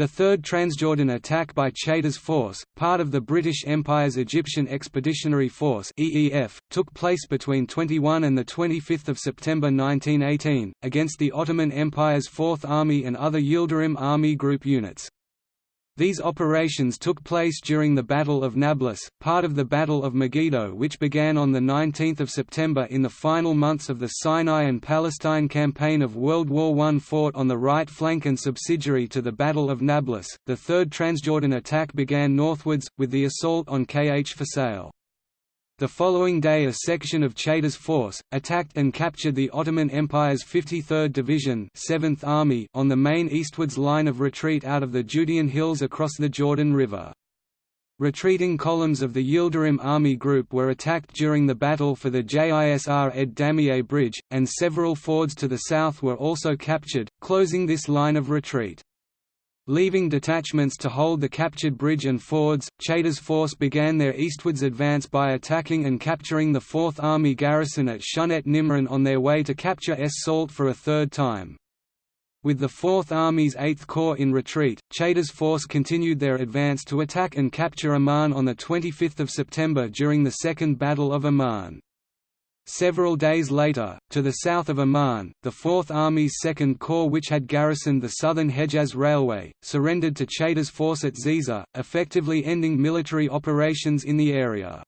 The Third Transjordan attack by Chaytor's force, part of the British Empire's Egyptian Expeditionary Force (EEF), took place between 21 and the 25th of September 1918 against the Ottoman Empire's Fourth Army and other Yildirim Army Group units. These operations took place during the Battle of Nablus, part of the Battle of Megiddo which began on 19 September in the final months of the Sinai and Palestine campaign of World War I fought on the right flank and subsidiary to the Battle of Nablus. The Third Transjordan attack began northwards, with the assault on Kh Fasail. The following day a section of Chaytor's force, attacked and captured the Ottoman Empire's 53rd Division 7th Army on the main eastwards line of retreat out of the Judean hills across the Jordan River. Retreating columns of the Yildirim Army Group were attacked during the battle for the Jisr ed Damieh Bridge, and several fords to the south were also captured, closing this line of retreat. Leaving detachments to hold the captured bridge and fords, Chaytor's force began their eastwards advance by attacking and capturing the Fourth Army garrison at Shunet Nimrin on their way to capture Es Salt for a third time. With the Fourth Army's Eighth Corps in retreat, Chaytor's force continued their advance to attack and capture Amman on 25 September during the Second Battle of Amman. Several days later, to the south of Amman, the Fourth Army's Second Corps which had garrisoned the southern Hejaz Railway, surrendered to Chaytor's force at Ziza, effectively ending military operations in the area.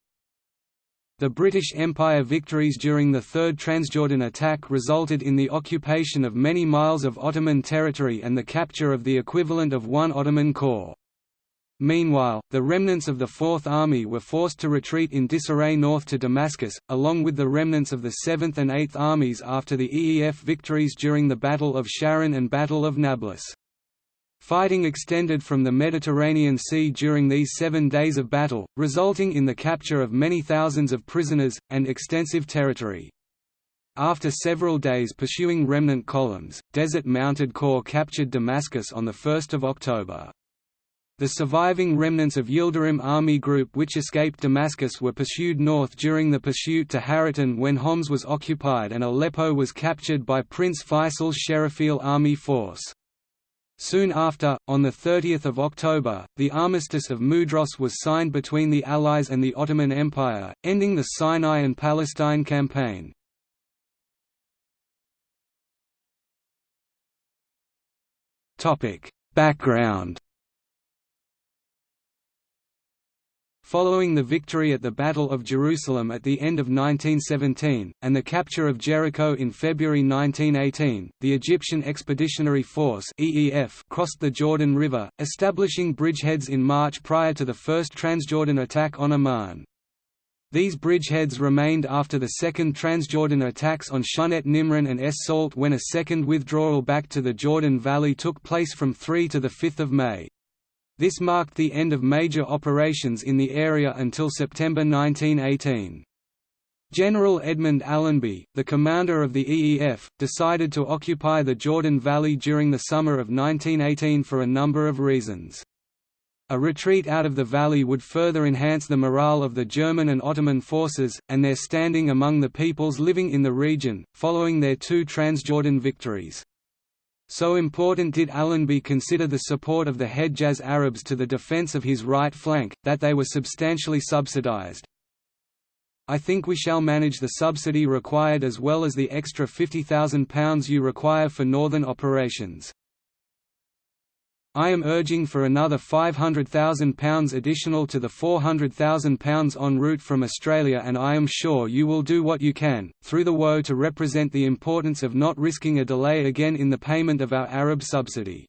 The British Empire victories during the Third Transjordan attack resulted in the occupation of many miles of Ottoman territory and the capture of the equivalent of one Ottoman corps. Meanwhile, the remnants of the Fourth Army were forced to retreat in disarray north to Damascus, along with the remnants of the Seventh and Eighth Armies after the EEF victories during the Battle of Sharon and Battle of Nablus. Fighting extended from the Mediterranean Sea during these seven days of battle, resulting in the capture of many thousands of prisoners, and extensive territory. After several days pursuing remnant columns, Desert Mounted Corps captured Damascus on 1 October. The surviving remnants of Yildirim Army Group which escaped Damascus were pursued north during the pursuit to Haritan when Homs was occupied and Aleppo was captured by Prince Faisal's Sherifial army force. Soon after, on 30 October, the Armistice of Mudros was signed between the Allies and the Ottoman Empire, ending the Sinai and Palestine campaign. Background Following the victory at the Battle of Jerusalem at the end of 1917, and the capture of Jericho in February 1918, the Egyptian Expeditionary Force crossed the Jordan River, establishing bridgeheads in March prior to the first Transjordan attack on Amman. These bridgeheads remained after the second Transjordan attacks on Shunet Nimrin and Es Salt when a second withdrawal back to the Jordan Valley took place from 3 to 5 May. This marked the end of major operations in the area until September 1918. General Edmund Allenby, the commander of the EEF, decided to occupy the Jordan Valley during the summer of 1918 for a number of reasons. A retreat out of the valley would further enhance the morale of the German and Ottoman forces, and their standing among the peoples living in the region, following their two Transjordan victories. So important did Allenby consider the support of the Hejaz Arabs to the defense of his right flank, that they were substantially subsidized. I think we shall manage the subsidy required as well as the extra £50,000 you require for northern operations. I am urging for another £500,000 additional to the £400,000 en route from Australia and I am sure you will do what you can, through the WO to represent the importance of not risking a delay again in the payment of our Arab subsidy.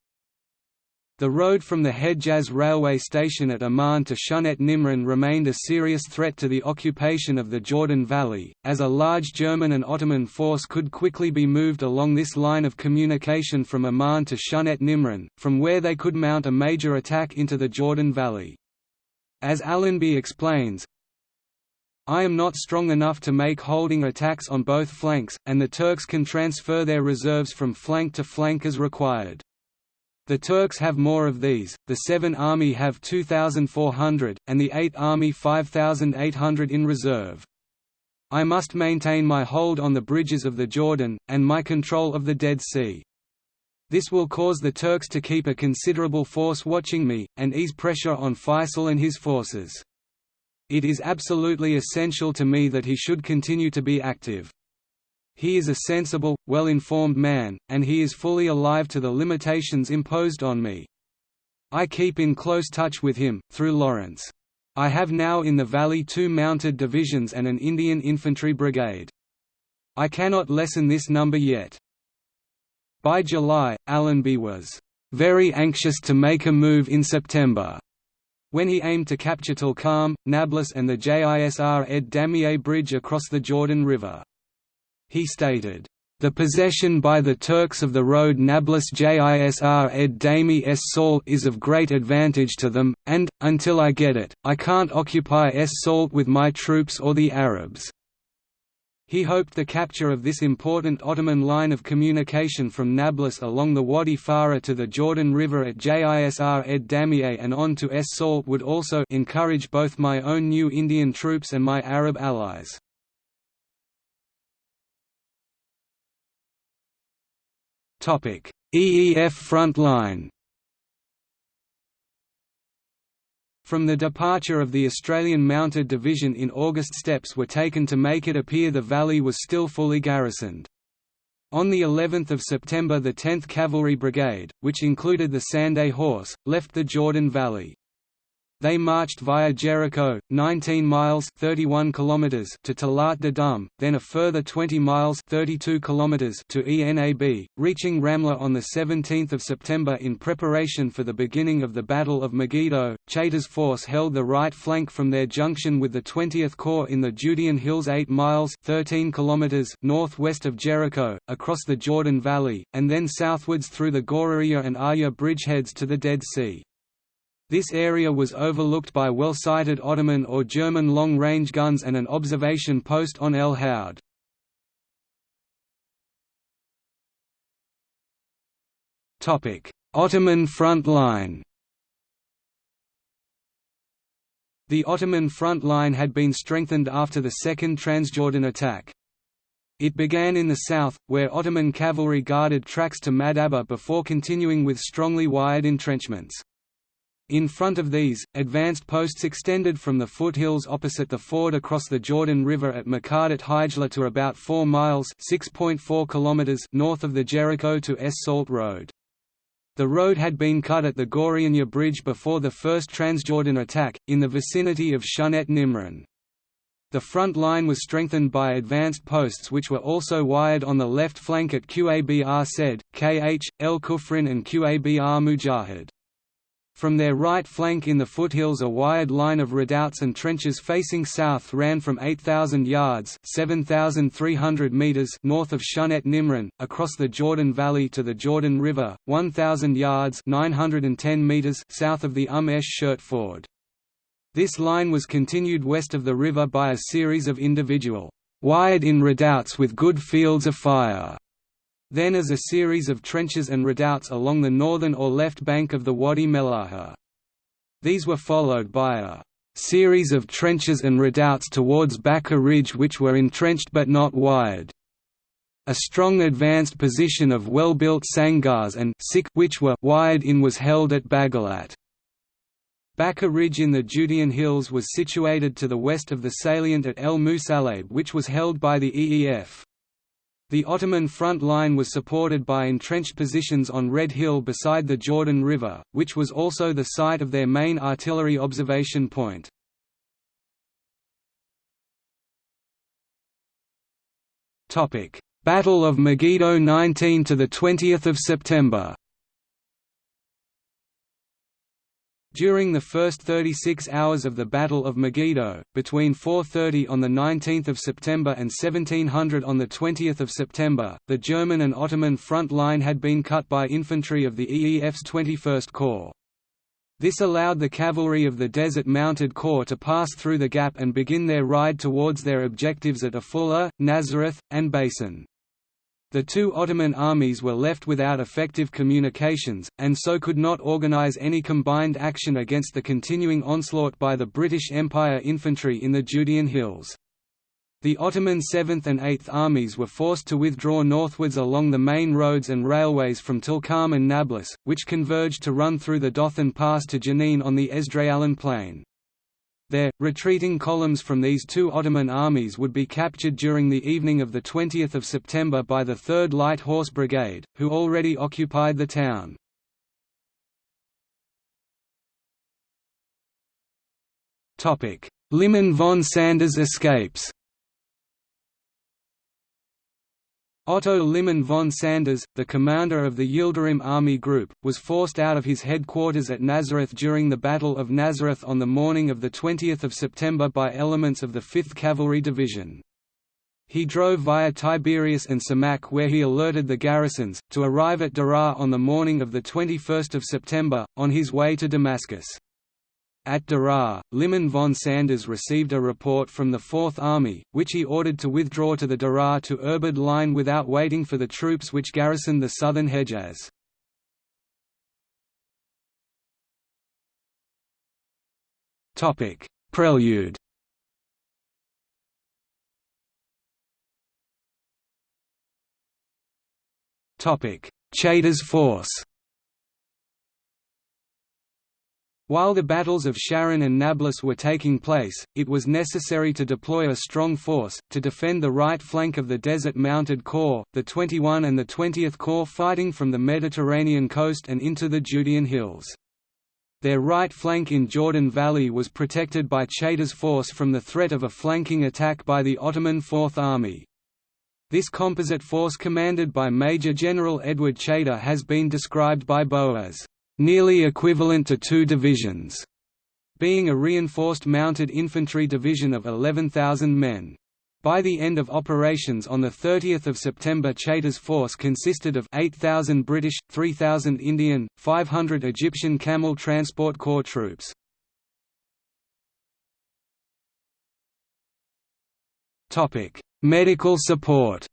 The road from the Hejaz railway station at Amman to Shunet Nimrin remained a serious threat to the occupation of the Jordan Valley, as a large German and Ottoman force could quickly be moved along this line of communication from Amman to Shunet Nimrin, from where they could mount a major attack into the Jordan Valley. As Allenby explains, I am not strong enough to make holding attacks on both flanks, and the Turks can transfer their reserves from flank to flank as required. The Turks have more of these, the 7 Army have 2,400, and the 8 Army 5,800 in reserve. I must maintain my hold on the bridges of the Jordan, and my control of the Dead Sea. This will cause the Turks to keep a considerable force watching me, and ease pressure on Faisal and his forces. It is absolutely essential to me that he should continue to be active. He is a sensible, well-informed man, and he is fully alive to the limitations imposed on me. I keep in close touch with him, through Lawrence. I have now in the valley two mounted divisions and an Indian infantry brigade. I cannot lessen this number yet. By July, Allenby was very anxious to make a move in September, when he aimed to capture Tulkarm, Nablus and the Jisr ed Damieh bridge across the Jordan River. He stated, the possession by the Turks of the road Nablus Jisr ed Dami es Salt is of great advantage to them, and, until I get it, I can't occupy es Salt with my troops or the Arabs. He hoped the capture of this important Ottoman line of communication from Nablus along the Wadi Farah to the Jordan River at Jisr ed Damieh and on to Es Salt would also encourage both my own new Indian troops and my Arab allies. EEF front line From the departure of the Australian Mounted Division in August steps were taken to make it appear the valley was still fully garrisoned. On the 11th of September the 10th Cavalry Brigade, which included the Scinde Horse, left the Jordan Valley. They marched via Jericho, 19 miles 31 kilometers to Talat Dam, then a further 20 miles 32 kilometers to Enab, reaching Ramla on 17 September in preparation for the beginning of the Battle of Megiddo. Chaytor's force held the right flank from their junction with the 20th Corps in the Judean Hills 8 miles 13 kilometers northwest of Jericho, across the Jordan Valley, and then southwards through the Ghoraniyeh and Arya bridgeheads to the Dead Sea. This area was overlooked by well-sighted Ottoman or German long-range guns and an observation post on El Houd. Ottoman front line The Ottoman front line had been strengthened after the Second Transjordan attack. It began in the south, where Ottoman cavalry guarded tracks to Madaba before continuing with strongly wired entrenchments. In front of these, advanced posts extended from the foothills opposite the ford across the Jordan River at Makadat Hijla to about 4 miles north of the Jericho to Es Salt Road. The road had been cut at the Ghoraniyeh Bridge before the first Transjordan attack, in the vicinity of Shunet Nimrin. The front line was strengthened by advanced posts which were also wired on the left flank at Qabr Sed, Kh, El Kufrin and Qabr Mujahid. From their right flank in the foothills a wired line of redoubts and trenches facing south ran from 8,000 yards 7,300 meters north of Shunet Nimrin, across the Jordan Valley to the Jordan River, 1,000 yards 910 meters south of the Umm Esh Shirt Ford. This line was continued west of the river by a series of individual, wired-in redoubts with good fields of fire then as a series of trenches and redoubts along the northern or left bank of the Wadi Melaha. These were followed by a series of trenches and redoubts towards Baka Ridge which were entrenched but not wired. A strong advanced position of well-built sangars and which were wired in was held at Baghalat. Baka Ridge in the Judean Hills was situated to the west of the salient at El Musalab which was held by the EEF. The Ottoman front line was supported by entrenched positions on Red Hill beside the Jordan River, which was also the site of their main artillery observation point. Battle of Megiddo 19 to the 20th of September During the first 36 hours of the Battle of Megiddo, between 4.30 on 19 September and 1700 on 20 September, the German and Ottoman front line had been cut by infantry of the EEF's 21st Corps. This allowed the cavalry of the Desert Mounted Corps to pass through the gap and begin their ride towards their objectives at Afula, Nazareth, and Beisan. The two Ottoman armies were left without effective communications, and so could not organize any combined action against the continuing onslaught by the British Empire infantry in the Judean hills. The Ottoman 7th and 8th Armies were forced to withdraw northwards along the main roads and railways from Tulkarm and Nablus, which converged to run through the Dothan Pass to Jenin on the Esdraelon plain. There, retreating columns from these two Ottoman armies would be captured during the evening of 20 September by the 3rd Light Horse Brigade, who already occupied the town. Liman von Sanders escapes Otto Liman von Sanders, the commander of the Yildirim Army Group, was forced out of his headquarters at Nazareth during the Battle of Nazareth on the morning of 20 September by elements of the 5th Cavalry Division. He drove via Tiberias and Samak where he alerted the garrisons, to arrive at Deraa on the morning of 21 September, on his way to Damascus. At Deraa, Liman von Sanders received a report from the Fourth Army, which he ordered to withdraw to the Deraa to Irbid line without waiting for the troops which garrisoned the southern Hejaz. Prelude Chaytor's force While the battles of Sharon and Nablus were taking place, it was necessary to deploy a strong force, to defend the right flank of the Desert Mounted Corps, the 21 and the 20th Corps fighting from the Mediterranean coast and into the Judean hills. Their right flank in Jordan Valley was protected by Chaytor's force from the threat of a flanking attack by the Ottoman Fourth Army. This composite force commanded by Major General Edward Chaytor has been described by Bou as nearly equivalent to two divisions, being a reinforced mounted infantry division of 11,000 men. By the end of operations on 30 September Chaytor's force consisted of 8,000 British, 3,000 Indian, 500 Egyptian Camel Transport Corps troops. Medical support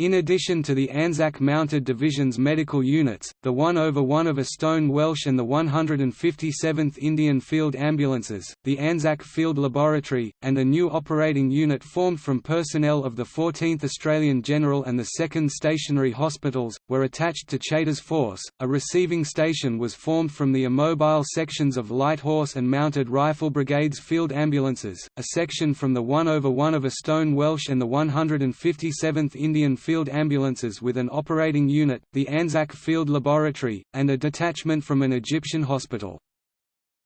in addition to the Anzac Mounted Division's medical units, the 1 over 1 of a Stone Welsh and the 157th Indian Field Ambulances, the Anzac Field Laboratory, and a new operating unit formed from personnel of the 14th Australian General and the 2nd Stationary Hospitals, were attached to Chaytor's force. A receiving station was formed from the immobile sections of Light Horse and Mounted Rifle Brigades Field Ambulances, a section from the 1 over 1 of a Stone Welsh and the 157th Indian Field field ambulances with an operating unit, the Anzac Field Laboratory, and a detachment from an Egyptian hospital.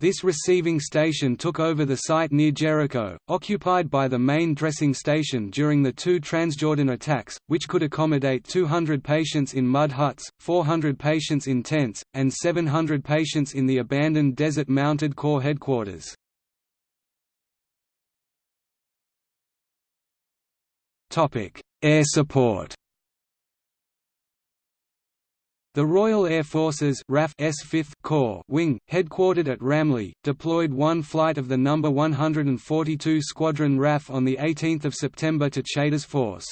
This receiving station took over the site near Jericho, occupied by the main dressing station during the two Transjordan attacks, which could accommodate 200 patients in mud huts, 400 patients in tents, and 700 patients in the abandoned Desert Mounted Corps headquarters. Air support The Royal Air Force's RAF S 5th Corps wing, headquartered at Ramleh, deployed one flight of the No. 142 Squadron RAF on 18 September to Chaytor's force.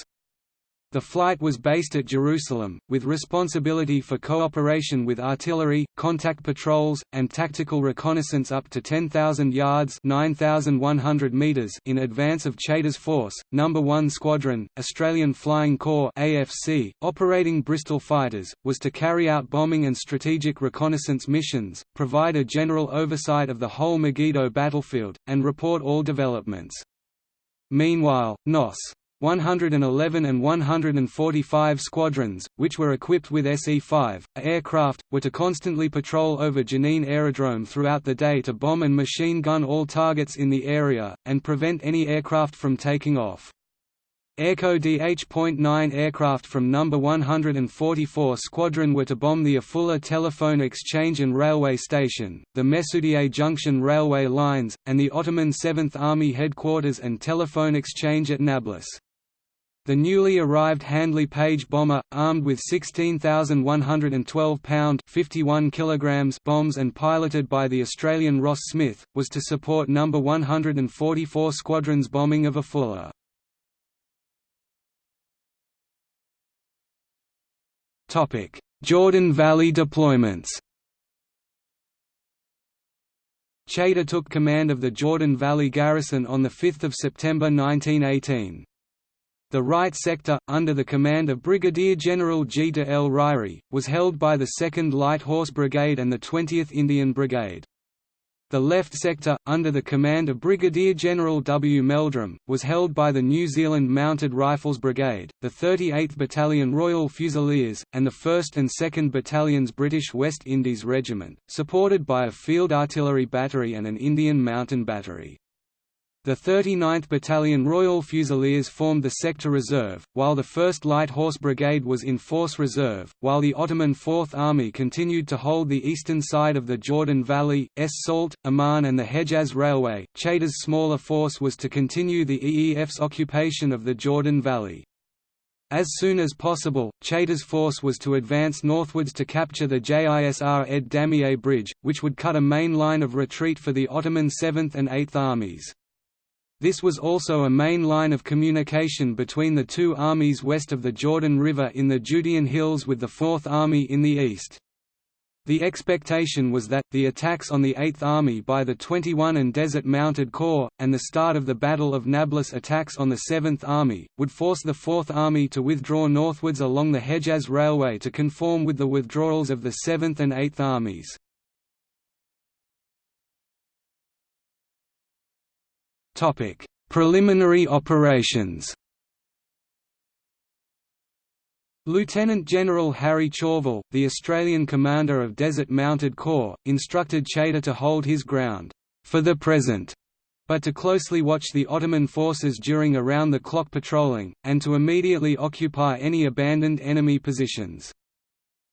The flight was based at Jerusalem, with responsibility for cooperation with artillery, contact patrols, and tactical reconnaissance up to 10,000 yards (9,100 meters in advance of Chaytor's force. No. 1 Squadron, Australian Flying Corps AFC, operating Bristol fighters, was to carry out bombing and strategic reconnaissance missions, provide a general oversight of the whole Megiddo battlefield, and report all developments. Meanwhile, NOS 111 and 145 squadrons, which were equipped with SE-5 aircraft, were to constantly patrol over Jenin Aerodrome throughout the day to bomb and machine gun all targets in the area, and prevent any aircraft from taking off. Airco DH.9 aircraft from No. 144 Squadron were to bomb the Afula Telephone Exchange and Railway Station, the Mesoudieh Junction railway lines, and the Ottoman 7th Army headquarters and telephone exchange at Nablus. The newly arrived Handley Page bomber, armed with 16,112-pound (51 kilograms) bombs and piloted by the Australian Ross Smith, was to support No. 144 Squadron's bombing of Afula. Jordan Valley deployments Chaytor took command of the Jordan Valley garrison on 5 September 1918. The right sector, under the command of Brigadier General de L. Ryrie, was held by the 2nd Light Horse Brigade and the 20th Indian Brigade. The left sector, under the command of Brigadier General W. Meldrum, was held by the New Zealand Mounted Rifles Brigade, the 38th Battalion Royal Fusiliers, and the 1st and 2nd Battalions British West Indies Regiment, supported by a field artillery battery and an Indian mountain battery. The 39th Battalion Royal Fusiliers formed the sector reserve, while the 1st Light Horse Brigade was in force reserve, while the Ottoman Fourth Army continued to hold the eastern side of the Jordan Valley, Es Salt, Amman and the Hejaz Railway. Chaytor's smaller force was to continue the EEF's occupation of the Jordan Valley. As soon as possible, Chaytor's force was to advance northwards to capture the Jisr ed Damieh Bridge, which would cut a main line of retreat for the Ottoman 7th and 8th Armies. This was also a main line of communication between the two armies west of the Jordan River in the Judean Hills with the Fourth Army in the east. The expectation was that, the attacks on the Eighth Army by the 21 and Desert Mounted Corps, and the start of the Battle of Nablus attacks on the Seventh Army, would force the Fourth Army to withdraw northwards along the Hejaz Railway to conform with the withdrawals of the Seventh and Eighth Armies. Topic: Preliminary operations. Lieutenant General Harry Chauvel, the Australian commander of Desert Mounted Corps, instructed Chaytor to hold his ground, for the present, but to closely watch the Ottoman forces during around-the-clock patrolling, and to immediately occupy any abandoned enemy positions.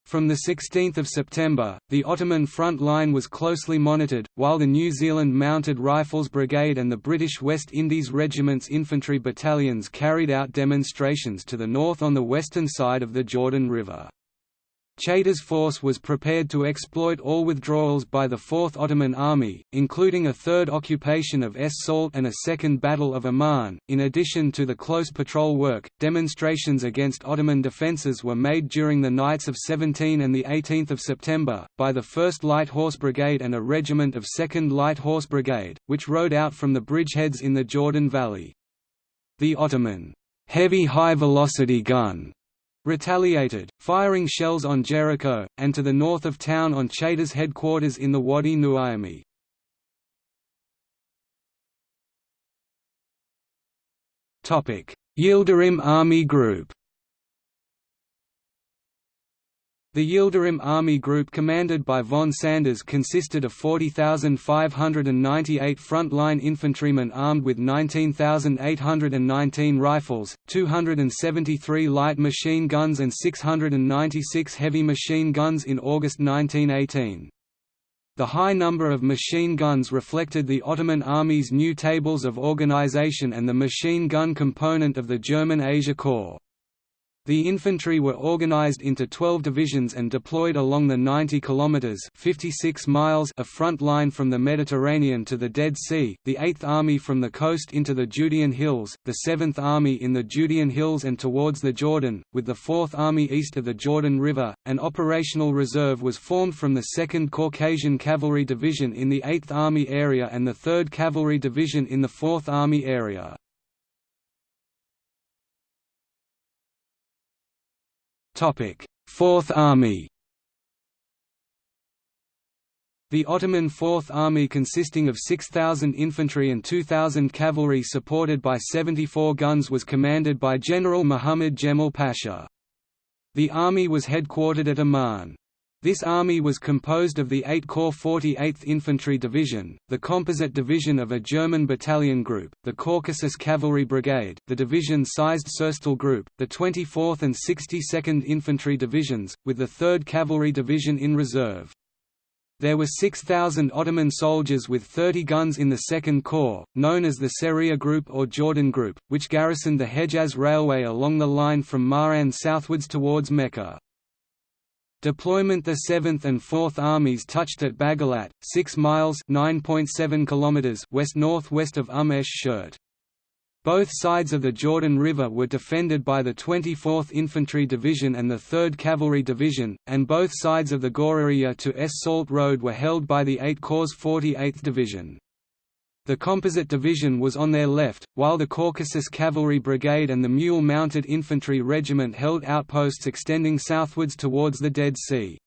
From 16 September, the Ottoman front line was closely monitored, while the New Zealand Mounted Rifles Brigade and the British West Indies Regiment's infantry battalions carried out demonstrations to the north on the western side of the Jordan River. Chaytor's force was prepared to exploit all withdrawals by the Fourth Ottoman Army, including a third occupation of Es Salt and a second Battle of Amman. In addition to the close patrol work, demonstrations against Ottoman defences were made during the nights of 17 and 18 September, by the 1st Light Horse Brigade and a regiment of 2nd Light Horse Brigade, which rode out from the bridgeheads in the Jordan Valley. The Ottoman heavy high-velocity gun retaliated, firing shells on Jericho, and to the north of town on Chaytor's headquarters in the Wadi Nuaimi. Yildirim Army Group The Yildirim Army Group commanded by von Sanders consisted of 40,598 front-line infantrymen armed with 19,819 rifles, 273 light machine guns and 696 heavy machine guns in August 1918. The high number of machine guns reflected the Ottoman Army's new tables of organization and the machine gun component of the German Asia Corps. The infantry were organized into 12 divisions and deployed along the 90 kilometers (56 miles) of front line from the Mediterranean to the Dead Sea, the 8th Army from the coast into the Judean Hills, the 7th Army in the Judean Hills and towards the Jordan, with the 4th Army east of the Jordan River. An operational reserve was formed from the 2nd Caucasian Cavalry Division in the 8th Army area and the 3rd Cavalry Division in the 4th Army area. Fourth Army The Ottoman Fourth Army consisting of 6,000 infantry and 2,000 cavalry supported by 74 guns was commanded by General Muhammad Jemal Pasha. The army was headquartered at Amman. This army was composed of the 8 Corps 48th Infantry Division, the composite division of a German battalion group, the Caucasus Cavalry Brigade, the division-sized Surstal Group, the 24th and 62nd Infantry Divisions, with the 3rd Cavalry Division in reserve. There were 6,000 Ottoman soldiers with 30 guns in the Second Corps, known as the Seria Group or Jordan Group, which garrisoned the Hejaz Railway along the line from Ma'an southwards towards Mecca. Deployment The 7th and 4th Armies touched at Baghalat, 6 miles km west-northwest of Umm esh Shirt. Both sides of the Jordan River were defended by the 24th Infantry Division and the 3rd Cavalry Division, and both sides of the Gouriya to Es Salt Road were held by the 8 Corps 48th Division. The Composite Division was on their left, while the Caucasus Cavalry Brigade and the Mule Mounted Infantry Regiment held outposts extending southwards towards the Dead Sea.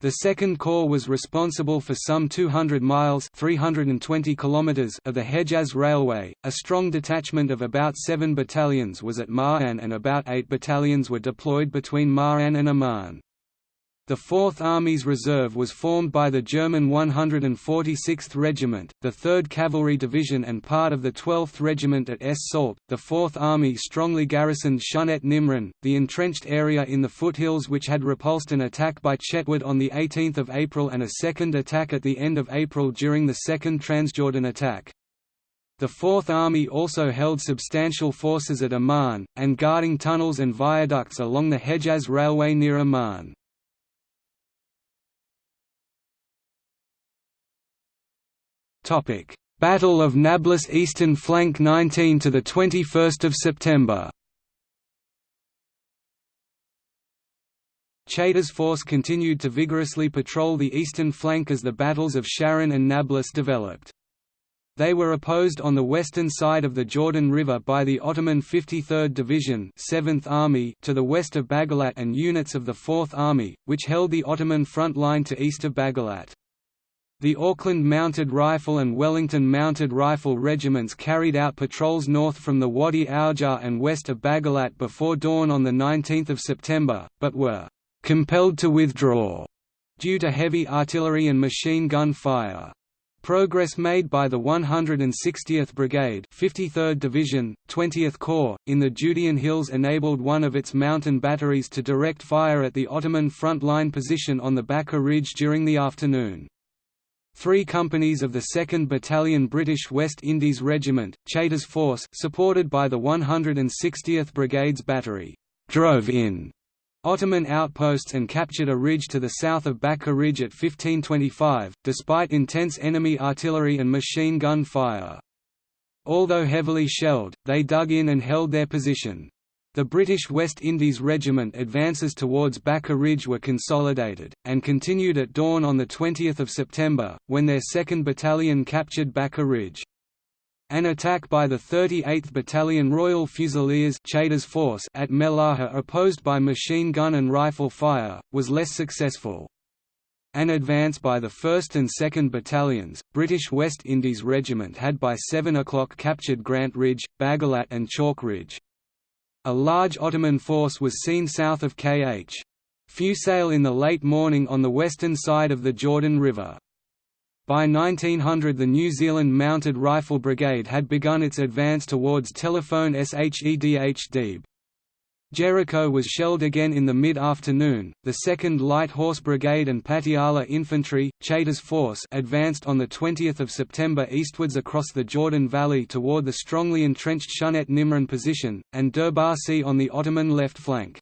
The Second Corps was responsible for some 200 miles 320 kilometers of the Hejaz Railway. A strong detachment of about seven battalions was at Ma'an and about eight battalions were deployed between Ma'an and Amman. The Fourth Army's reserve was formed by the German 146th Regiment, the 3rd Cavalry Division and part of the 12th Regiment at Es Salt. The Fourth Army strongly garrisoned Shunet Nimrin, the entrenched area in the foothills which had repulsed an attack by Chetwode on 18 April and a second attack at the end of April during the Second Transjordan attack. The Fourth Army also held substantial forces at Amman, and guarding tunnels and viaducts along the Hejaz Railway near Amman. Topic: Battle of Nablus Eastern Flank 19 to the 21st of September. Chaytor's force continued to vigorously patrol the eastern flank as the battles of Sharon and Nablus developed. They were opposed on the western side of the Jordan River by the Ottoman 53rd Division 7th Army to the west of Baghalat and units of the 4th Army, which held the Ottoman front line to east of Baghalat. The Auckland Mounted Rifle and Wellington Mounted Rifle regiments carried out patrols north from the Wadi Aujar and west of Baghalat before dawn on 19 September, but were «compelled to withdraw» due to heavy artillery and machine gun fire. Progress made by the 160th Brigade 53rd Division, 20th Corps, in the Judean Hills enabled one of its mountain batteries to direct fire at the Ottoman front line position on the Bakka Ridge during the afternoon. Three companies of the 2nd Battalion British West Indies Regiment, Chaytor's force supported by the 160th Brigades Battery, drove in Ottoman outposts and captured a ridge to the south of Bakka Ridge at 1525, despite intense enemy artillery and machine gun fire. Although heavily shelled, they dug in and held their position. The British West Indies Regiment advances towards Bakka Ridge were consolidated, and continued at dawn on 20 September, when their 2nd Battalion captured Bakka Ridge. An attack by the 38th Battalion Royal Fusiliers Chaytor's force at Melaha opposed by machine gun and rifle fire, was less successful. An advance by the 1st and 2nd Battalions, British West Indies Regiment had by 7 o'clock captured Grant Ridge, Baghalat and Chalk Ridge. A large Ottoman force was seen south of Kh. Fusail in the late morning on the western side of the Jordan River. By 1900 the New Zealand Mounted Rifle Brigade had begun its advance towards Telephone Shedh Deeb. Jericho was shelled again in the mid-afternoon. The 2nd Light Horse Brigade and Patiala Infantry, Chaytor's force, advanced on the 20th of September eastwards across the Jordan Valley toward the strongly entrenched Shunet Nimrin position, and Durbasi on the Ottoman left flank.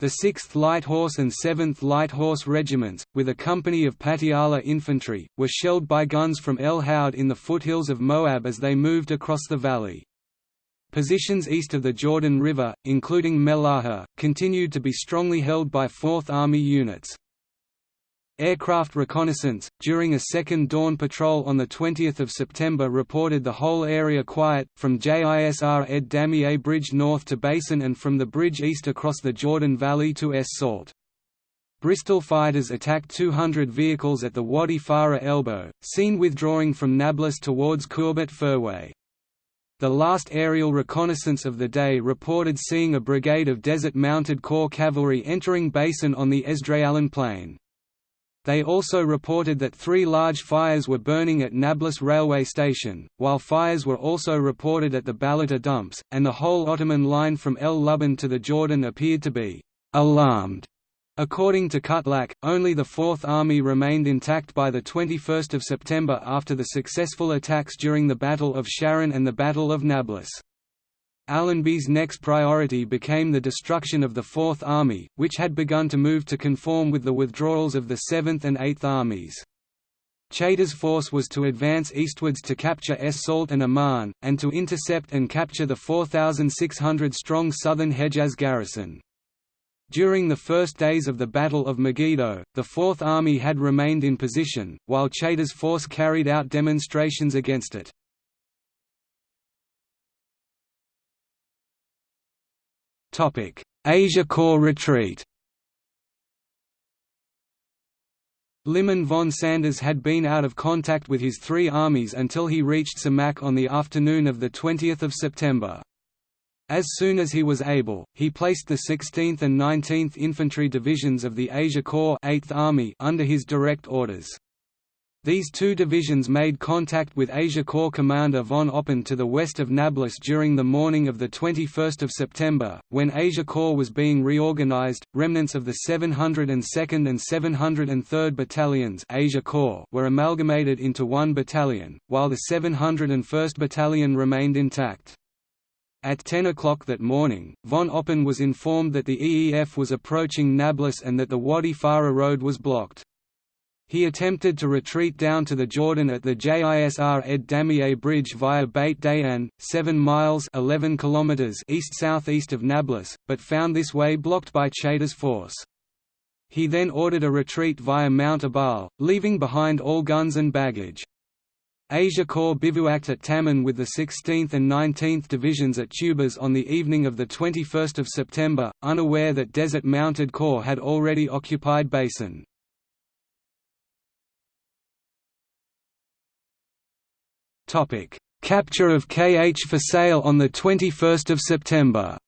The 6th Light Horse and 7th Light Horse regiments, with a company of Patiala infantry, were shelled by guns from El Houd in the foothills of Moab as they moved across the valley. Positions east of the Jordan River, including Melaha, continued to be strongly held by Fourth Army units. Aircraft reconnaissance, during a second dawn patrol on 20 September reported the whole area quiet, from JISR Ed Damieh Bridge north to Beisan and from the bridge east across the Jordan Valley to Es Salt. Bristol fighters attacked 200 vehicles at the Wadi Farah elbow, seen withdrawing from Nablus towards Kurbet Furway. The last aerial reconnaissance of the day reported seeing a brigade of Desert Mounted Corps cavalry entering Beisan on the Esdraelon Plain. They also reported that three large fires were burning at Nablus railway station, while fires were also reported at the Balata dumps, and the whole Ottoman line from El Luban to the Jordan appeared to be alarmed According to Kutlak, only the Fourth Army remained intact by 21 September after the successful attacks during the Battle of Sharon and the Battle of Nablus. Allenby's next priority became the destruction of the Fourth Army, which had begun to move to conform with the withdrawals of the Seventh and Eighth Armies. Chaytor's force was to advance eastwards to capture Es Salt and Amman, and to intercept and capture the 4,600-strong southern Hejaz garrison. During the first days of the Battle of Megiddo, the Fourth Army had remained in position, while Chaytor's force carried out demonstrations against it. Asia Corps retreat Liman von Sanders had been out of contact with his three armies until he reached Samak on the afternoon of 20 September. As soon as he was able, he placed the 16th and 19th Infantry Divisions of the Asia Corps 8th Army under his direct orders. These two divisions made contact with Asia Corps commander von Oppen to the west of Nablus during the morning of 21 September, when Asia Corps was being reorganized. Remnants of the 702nd and 703rd Battalions Asia Corps were amalgamated into one battalion, while the 701st Battalion remained intact. At 10 o'clock that morning, von Oppen was informed that the EEF was approaching Nablus and that the Wadi Farah road was blocked. He attempted to retreat down to the Jordan at the Jisr Ed Damieh bridge via Beit Dayan, 7 miles 11 kilometers east-southeast of Nablus, but found this way blocked by Chaytor's force. He then ordered a retreat via Mount Ebal, leaving behind all guns and baggage. Asia Corps bivouacked at Taman with the 16th and 19th Divisions at Tubas on the evening of 21 September, unaware that Desert Mounted Corps had already occupied Beisan. Capture of KH Fusail on 21 September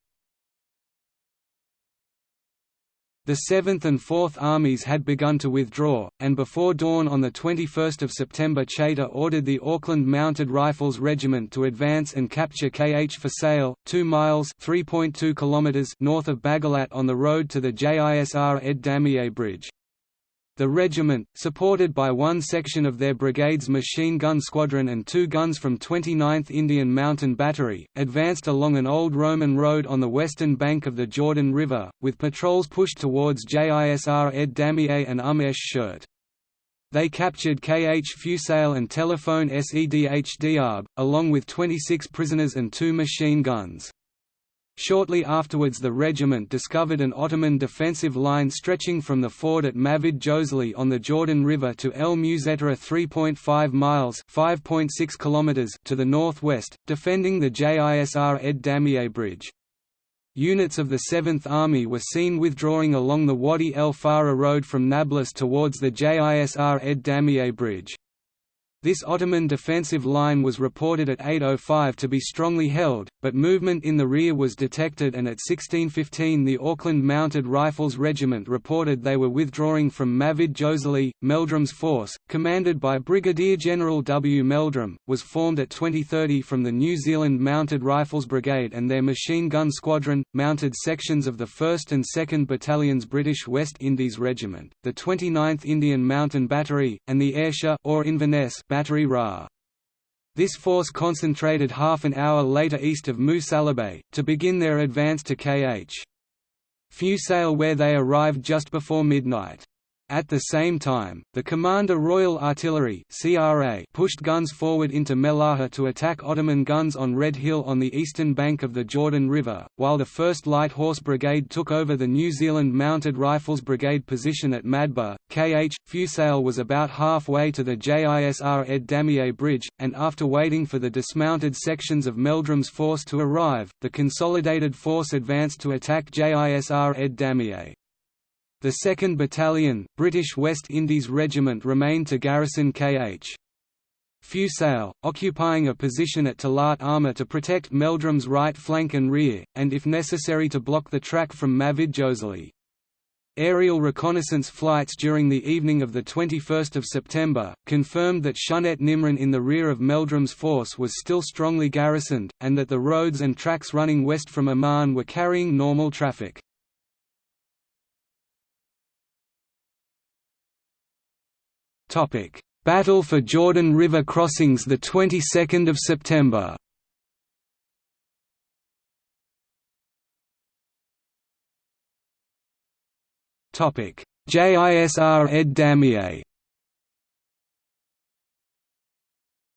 The 7th and 4th Armies had begun to withdraw, and before dawn on 21 September Chaytor ordered the Auckland Mounted Rifles Regiment to advance and capture KH Fusail, 2 miles km north of Baghalat on the road to the JISR Ed Damieh Bridge. The regiment, supported by one section of their brigade's machine gun squadron and two guns from 29th Indian Mountain Battery, advanced along an old Roman road on the western bank of the Jordan River, with patrols pushed towards JISR Ed Damieh and Umm Esh Shirt. They captured KH Fusail and Telephone Sedh Diab, along with 26 prisoners and two machine guns. Shortly afterwards the regiment discovered an Ottoman defensive line stretching from the ford at Mavid Jozali on the Jordan River to El Muzettara 3.5 miles km to the northwest, defending the Jisr Ed Damieh Bridge. Units of the 7th Army were seen withdrawing along the Wadi El Farah road from Nablus towards the Jisr Ed Damieh Bridge. This Ottoman defensive line was reported at 8.05 to be strongly held, but movement in the rear was detected and at 16.15 the Auckland Mounted Rifles Regiment reported they were withdrawing from Mavid Jozali. Meldrum's force, commanded by Brigadier General W. Meldrum, was formed at 2030 from the New Zealand Mounted Rifles Brigade and their machine gun squadron, mounted sections of the 1st and 2nd Battalions British West Indies Regiment, the 29th Indian Mountain Battery, and the Ayrshire or Inverness Battery Ra. This force concentrated half an hour later east of Musalabay, to begin their advance to KH. Fusail where they arrived just before midnight. At the same time, the Commander Royal Artillery pushed guns forward into Mellahah to attack Ottoman guns on Red Hill on the eastern bank of the Jordan River, while the 1st Light Horse Brigade took over the New Zealand Mounted Rifles Brigade position at Madba. KH Fusail was about halfway to the JISR Ed Damieh Bridge, and after waiting for the dismounted sections of Meldrum's force to arrive, the consolidated force advanced to attack JISR Ed Damieh. The 2nd Battalion, British West Indies Regiment remained to garrison KH. Fusail, occupying a position at Talat Armour to protect Meldrum's right flank and rear, and if necessary to block the track from Mavid Jozali. Aerial reconnaissance flights during the evening of 21 September, confirmed that Shunet Nimrin in the rear of Meldrum's force was still strongly garrisoned, and that the roads and tracks running west from Amman were carrying normal traffic. Topic: Battle for Jordan River crossings the 22nd of September. Topic: JISR Ed Damieh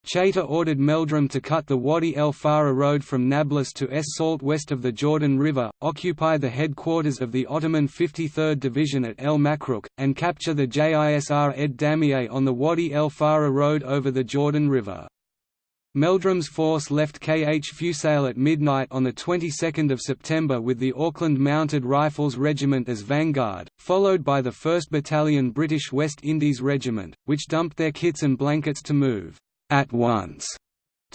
Chaytor ordered Meldrum to cut the Wadi el Farah road from Nablus to Es Salt west of the Jordan River, occupy the headquarters of the Ottoman 53rd Division at El Makruk, and capture the Jisr ed Damieh on the Wadi el Farah road over the Jordan River. Meldrum's force left KH Fusail at midnight on the 22nd of September with the Auckland Mounted Rifles Regiment as vanguard, followed by the 1st Battalion British West Indies Regiment, which dumped their kits and blankets to move at once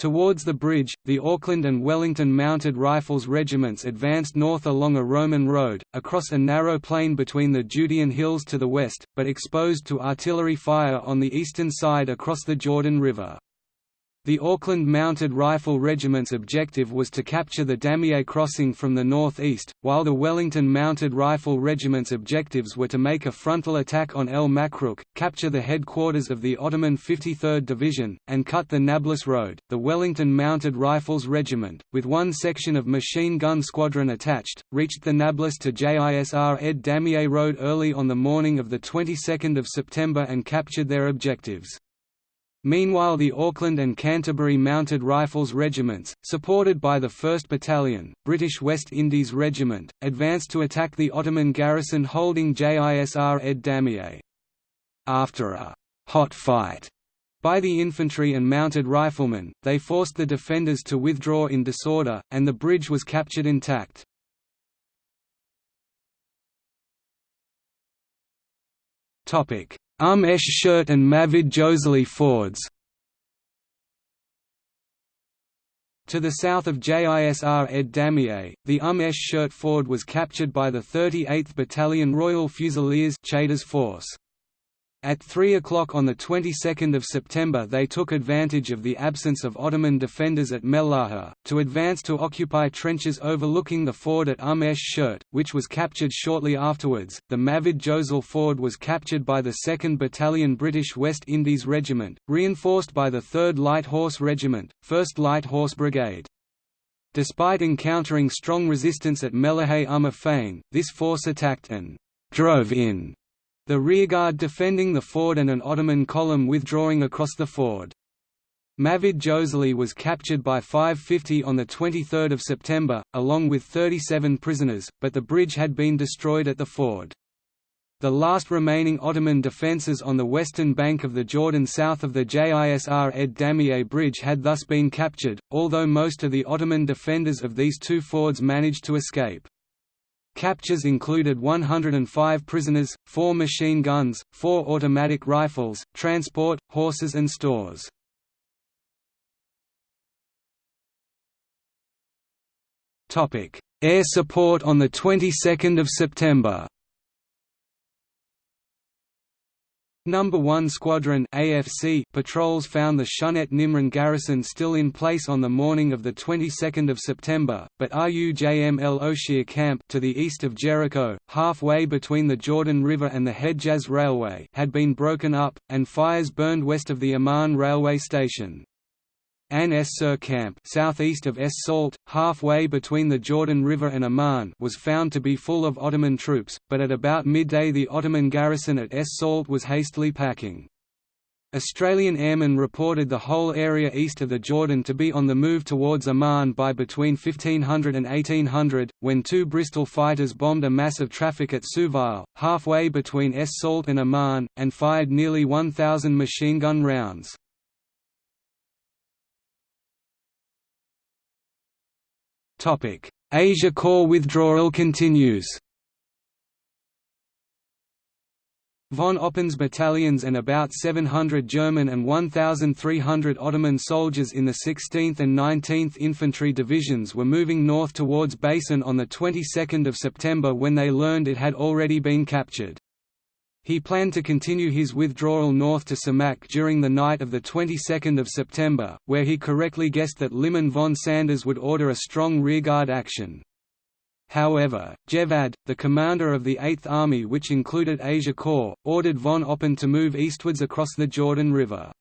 Towards the bridge, the Auckland and Wellington Mounted Rifles regiments advanced north along a Roman road, across a narrow plain between the Judean hills to the west, but exposed to artillery fire on the eastern side across the Jordan River. The Auckland Mounted Rifle Regiment's objective was to capture the Damieh crossing from the northeast, while the Wellington Mounted Rifle Regiment's objectives were to make a frontal attack on El Makruk, capture the headquarters of the Ottoman 53rd Division, and cut the Nablus Road. The Wellington Mounted Rifles Regiment, with one section of machine gun squadron attached, reached the Nablus to JISR Ed Damieh Road early on the morning of the 22nd of September and captured their objectives. Meanwhile the Auckland and Canterbury Mounted Rifles regiments, supported by the 1st Battalion, British West Indies Regiment, advanced to attack the Ottoman garrison holding JISR Ed Damieh. After a «hot fight» by the infantry and mounted riflemen, they forced the defenders to withdraw in disorder, and the bridge was captured intact. Um Esh Shirt and Mafid Jozele fords To the south of JISR Ed Damieh, the Um Esh Shirt Ford was captured by the 38th Battalion Royal Fusiliers Chaytor's force. At 3 o'clock on the 22nd of September they took advantage of the absence of Ottoman defenders at Mellahah, to advance to occupy trenches overlooking the ford at Um Esh Shirt, which was captured shortly afterwards. The Mafid Jozele ford was captured by the 2nd Battalion British West Indies Regiment, reinforced by the 3rd Light Horse Regiment, 1st Light Horse Brigade. Despite encountering strong resistance at Mellahah Umma this force attacked and drove in the rearguard defending the ford and an Ottoman column withdrawing across the ford. Mafid Jozele was captured by 550 on 23 September, along with 37 prisoners, but the bridge had been destroyed at the ford. The last remaining Ottoman defences on the western bank of the Jordan south of the Jisr Ed Damieh bridge had thus been captured, although most of the Ottoman defenders of these two fords managed to escape. Captures included 105 prisoners, four machine guns, four automatic rifles, transport, horses and stores. Air support on the 22nd of September Number 1 Squadron AFC patrols found the Shunet Nimrin garrison still in place on the morning of the 22nd of September, but RUJM El Oshir camp to the east of Jericho, halfway between the Jordan River and the Hedjaz Railway had been broken up, and fires burned west of the Amman railway station. An Es Sur camp southeast of Es Salt, halfway between the Jordan River and Amman was found to be full of Ottoman troops, but at about midday the Ottoman garrison at Es Salt was hastily packing. Australian airmen reported the whole area east of the Jordan to be on the move towards Amman by between 1500 and 1800, when two Bristol fighters bombed a mass of traffic at Souville, halfway between Es Salt and Amman, and fired nearly 1,000 machine gun rounds. Asia Corps withdrawal continues Von Oppen's battalions and about 700 German and 1,300 Ottoman soldiers in the 16th and 19th Infantry Divisions were moving north towards Beisan on the 22nd of September when they learned it had already been captured. He planned to continue his withdrawal north to Samak during the night of the 22nd of September, where he correctly guessed that Liman von Sanders would order a strong rearguard action. However, Jevad, the commander of the Eighth Army which included Asia Corps, ordered von Oppen to move eastwards across the Jordan River.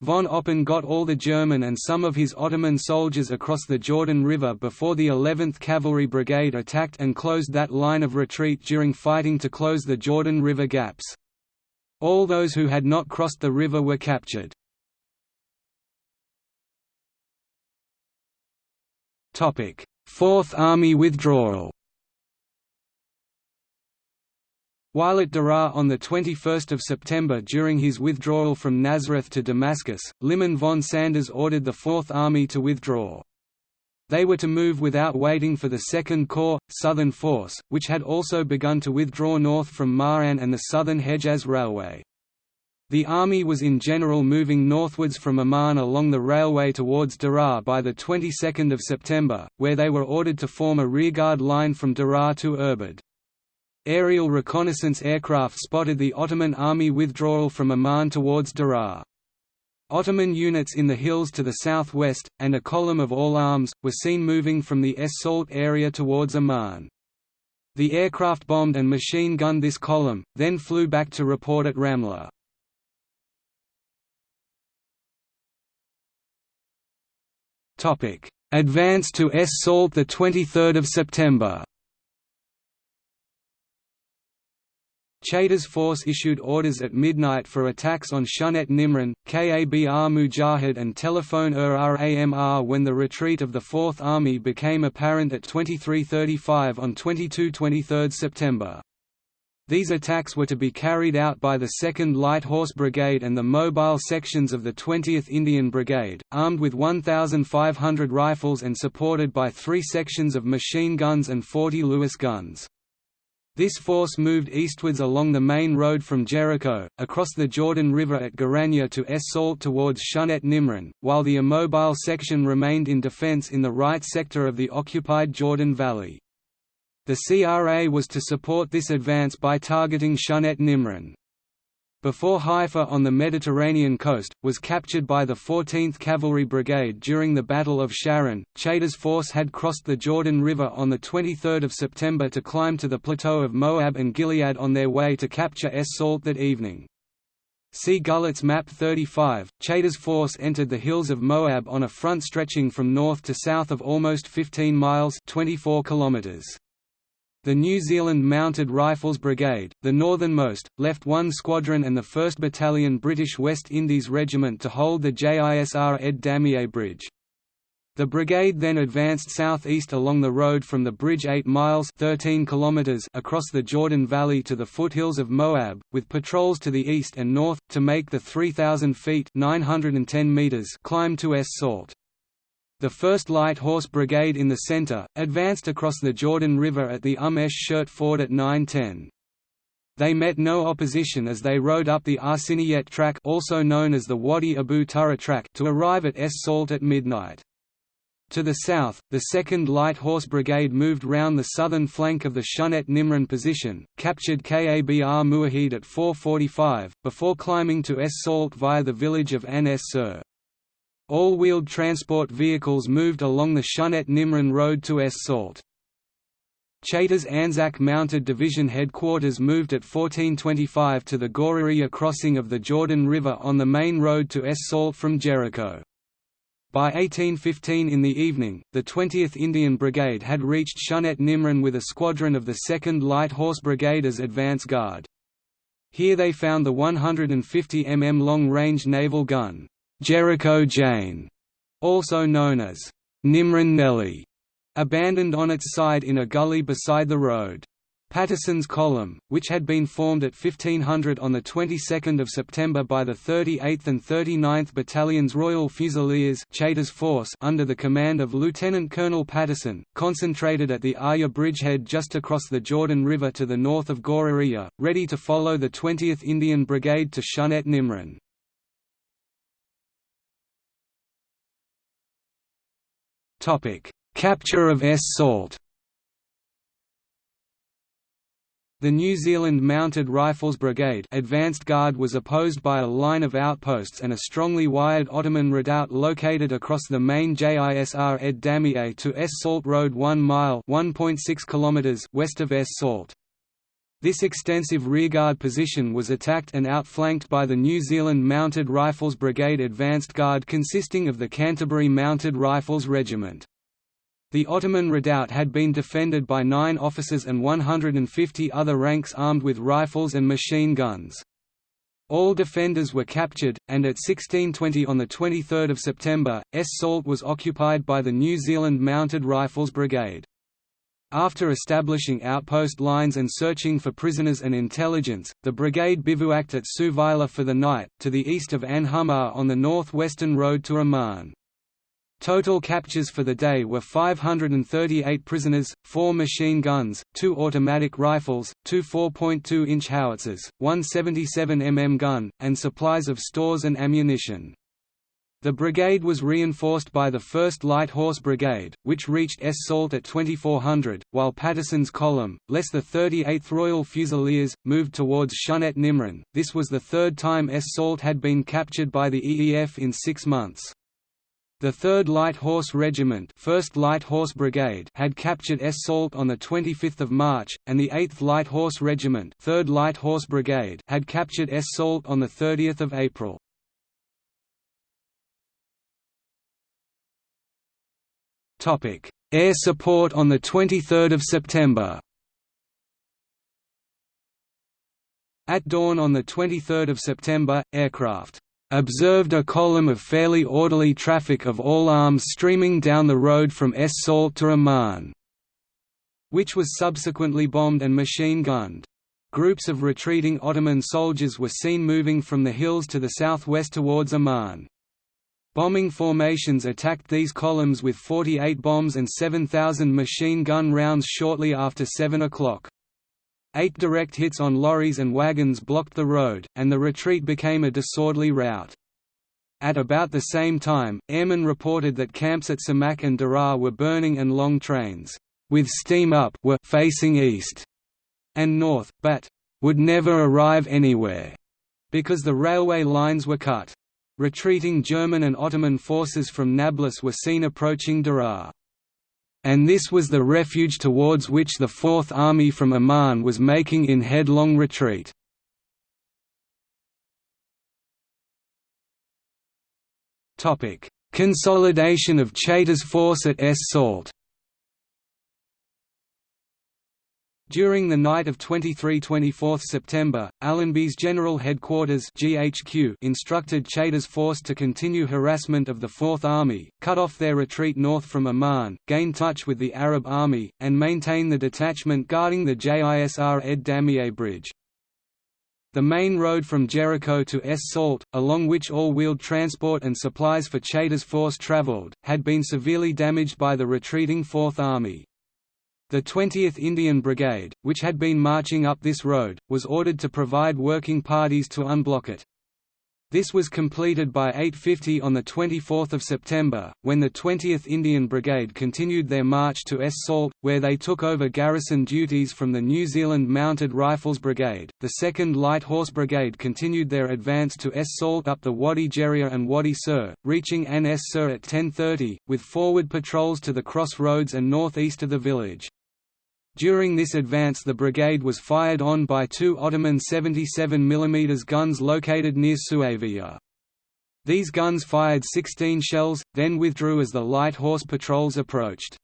Von Oppen got all the German and some of his Ottoman soldiers across the Jordan River before the 11th Cavalry Brigade attacked and closed that line of retreat during fighting to close the Jordan River gaps. All those who had not crossed the river were captured. Fourth Army withdrawal While at Deraa on 21 September during his withdrawal from Nazareth to Damascus, Liman von Sanders ordered the Fourth Army to withdraw. They were to move without waiting for the Second Corps, Southern Force, which had also begun to withdraw north from Ma'an and the Southern Hejaz Railway. The army was in general moving northwards from Amman along the railway towards Deraa by the 22nd of September, where they were ordered to form a rearguard line from Deraa to Irbid. Aerial reconnaissance aircraft spotted the Ottoman army withdrawal from Amman towards Deraa. Ottoman units in the hills to the southwest, and a column of all arms, were seen moving from the Es Salt area towards Amman. The aircraft bombed and machine-gunned this column, then flew back to report at Ramla. Advance to Es Salt 23 September Chaytor's force issued orders at midnight for attacks on Shunet Nimrin, Kabr Mujahid and Telephone ur Ramr when the retreat of the Fourth Army became apparent at 23.35 on 22–23 September. These attacks were to be carried out by the 2nd Light Horse Brigade and the mobile sections of the 20th Indian Brigade, armed with 1,500 rifles and supported by three sections of machine guns and 40 Lewis guns. This force moved eastwards along the main road from Jericho, across the Jordan River at Ghoraniyeh to Es Salt towards Shunet Nimrin, while the immobile section remained in defense in the right sector of the occupied Jordan Valley. The CRA was to support this advance by targeting Shunet Nimrin before Haifa on the Mediterranean coast, was captured by the 14th Cavalry Brigade during the Battle of Sharon. Chaytor's force had crossed the Jordan River on 23 September to climb to the plateau of Moab and Gilead on their way to capture Es Salt that evening. See Gullett's Map 35. Chaytor's force entered the hills of Moab on a front stretching from north to south of almost 15 miles 24 kilometers. The New Zealand Mounted Rifles Brigade, the northernmost, left one squadron and the 1st Battalion British West Indies Regiment to hold the JISR Ed Damieh Bridge. The brigade then advanced southeast along the road from the bridge 8 miles 13 kilometers across the Jordan Valley to the foothills of Moab, with patrols to the east and north, to make the 3,000 feet 910 meters climb to Es Salt. The 1st Light Horse Brigade in the center, advanced across the Jordan River at the Umm Esh Shirt Ford at 9.10. They met no opposition as they rode up the Arsiniyet track also known as the Wadi Abu Tura track to arrive at Es Salt at midnight. To the south, the 2nd Light Horse Brigade moved round the southern flank of the Shunet Nimrin position, captured Kabr Mujahid at 4.45, before climbing to Es Salt via the village of An Es Sur. All-wheeled transport vehicles moved along the Shunet Nimrin Road to Es Salt. Chaytor's Anzac Mounted Division headquarters moved at 1425 to the Ghoraniyeh crossing of the Jordan River on the main road to Es Salt from Jericho. By 1815 in the evening, the 20th Indian Brigade had reached Shunet Nimrin with a squadron of the 2nd Light Horse Brigade as advance guard. Here they found the 150 mm long-range naval gun, Jericho Jane, also known as Nimrin Nelly, abandoned on its side in a gully beside the road. Patterson's column, which had been formed at 1500 on the 22nd of September by the 38th and 39th Battalions Royal Fusiliers force under the command of Lieutenant Colonel Patterson, concentrated at the Auja bridgehead just across the Jordan River to the north of Ghoraniyeh, ready to follow the 20th Indian Brigade to Shunet Nimrin. Capture of Es Salt The New Zealand Mounted Rifles Brigade advanced guard was opposed by a line of outposts and a strongly wired Ottoman redoubt located across the main JISR Ed Damieh to Es Salt Road 1 mile km west of Es Salt. This extensive rearguard position was attacked and outflanked by the New Zealand Mounted Rifles Brigade advanced guard consisting of the Canterbury Mounted Rifles Regiment. The Ottoman redoubt had been defended by nine officers and 150 other ranks armed with rifles and machine guns. All defenders were captured, and at 1620 on 23 September, Es Salt was occupied by the New Zealand Mounted Rifles Brigade. After establishing outpost lines and searching for prisoners and intelligence, the brigade bivouacked at Suvila for the night, to the east of An Humar on the northwestern road to Amman. Total captures for the day were 538 prisoners, 4 machine guns, 2 automatic rifles, 2 4.2-inch howitzers, one 77mm gun, and supplies of stores and ammunition. The brigade was reinforced by the 1st Light Horse Brigade, which reached Es Salt at 2400, while Patterson's column, less the 38th Royal Fusiliers, moved towards Shunet Nimrin. This was the third time Es Salt had been captured by the EEF in six months. The 3rd Light Horse Regiment 1st Light Horse Brigade had captured Es Salt on 25 March, and the 8th Light Horse Regiment 3rd Light Horse Brigade had captured Es Salt on 30 April. Air support on 23 September At dawn on 23 September, aircraft observed a column of fairly orderly traffic of all arms streaming down the road from Es Salt to Amman, which was subsequently bombed and machine-gunned. Groups of retreating Ottoman soldiers were seen moving from the hills to the southwest towards Amman. Bombing formations attacked these columns with 48 bombs and 7,000 machine gun rounds shortly after 7 o'clock. Eight direct hits on lorries and wagons blocked the road, and the retreat became a disorderly rout. At about the same time, airmen reported that camps at Samak and Daraa were burning and long trains, with steam up were facing east and north, but would never arrive anywhere, because the railway lines were cut. Retreating German and Ottoman forces from Nablus were seen approaching Daraa and this was the refuge towards which the Fourth Army from Amman was making in headlong retreat. Consolidation of Chaytor's force at Es Salt During the night of 23–24 September, Allenby's General Headquarters GHQ instructed Chaytor's force to continue harassment of the Fourth Army, cut off their retreat north from Amman, gain touch with the Arab Army, and maintain the detachment guarding the JISR Ed Damieh Bridge. The main road from Jericho to Es Salt, along which all-wheeled transport and supplies for Chaytor's force traveled, had been severely damaged by the retreating Fourth Army. The 20th Indian Brigade, which had been marching up this road, was ordered to provide working parties to unblock it. This was completed by 8.50 on 24 September, when the 20th Indian Brigade continued their march to Es Salt, where they took over garrison duties from the New Zealand Mounted Rifles Brigade. The 2nd Light Horse Brigade continued their advance to Es Salt up the Wadi Jeria and Wadi Sur, reaching An Es Sur at 10.30, with forward patrols to the crossroads and northeast of the village. During this advance the brigade was fired on by two Ottoman 77 mm guns located near Suavia. These guns fired 16 shells, then withdrew as the light horse patrols approached.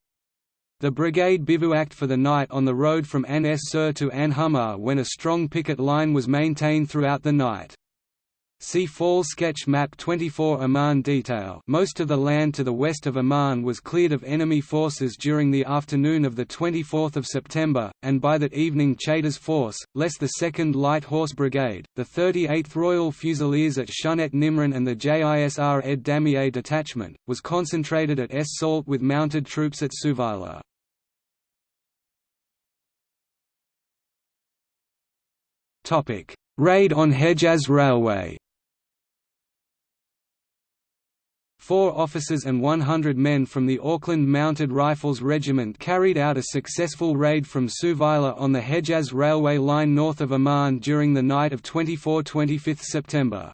The brigade bivouacked for the night on the road from An Es Sur to An when a strong picket line was maintained throughout the night. See Fall sketch map 24 Amman detail Most of the land to the west of Amman was cleared of enemy forces during the afternoon of 24 September, and by that evening Chaytor's force, less the 2nd Light Horse Brigade, the 38th Royal Fusiliers at Shunet Nimrin and the JISR Ed Damieh Detachment, was concentrated at Es Salt with mounted troops at Suvila. Raid on Hejaz Railway Four officers and 100 men from the Auckland Mounted Rifles Regiment carried out a successful raid from Suvila on the Hejaz railway line north of Amman during the night of 24–25 September.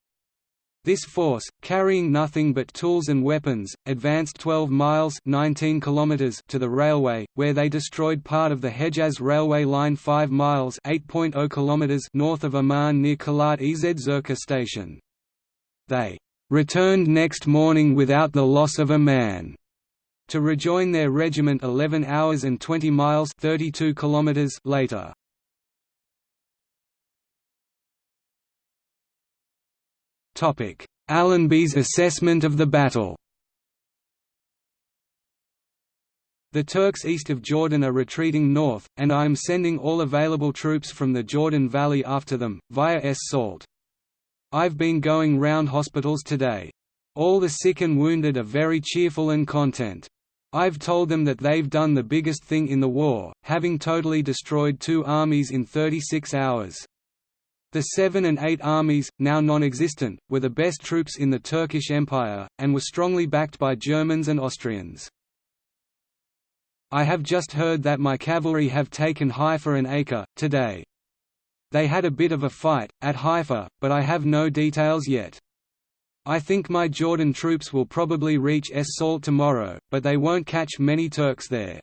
This force, carrying nothing but tools and weapons, advanced 12 miles 19 kilometers to the railway, where they destroyed part of the Hejaz railway line 5 miles 8.0 kilometers north of Amman near Kalat Ez Zerka station. They returned next morning without the loss of a man to rejoin their regiment 11 hours and 20 miles 32 kilometers later. Topic: Allenby's assessment of the battle The Turks east of Jordan are retreating north, and I am sending all available troops from the Jordan Valley after them, via Es Salt. I've been going round hospitals today. All the sick and wounded are very cheerful and content. I've told them that they've done the biggest thing in the war, having totally destroyed two armies in 36 hours. The Seven and Eight armies, now non-existent, were the best troops in the Turkish Empire, and were strongly backed by Germans and Austrians. I have just heard that my cavalry have taken Haifa and Acre, today. They had a bit of a fight, at Haifa, but I have no details yet. I think my Jordan troops will probably reach Es Salt tomorrow, but they won't catch many Turks there.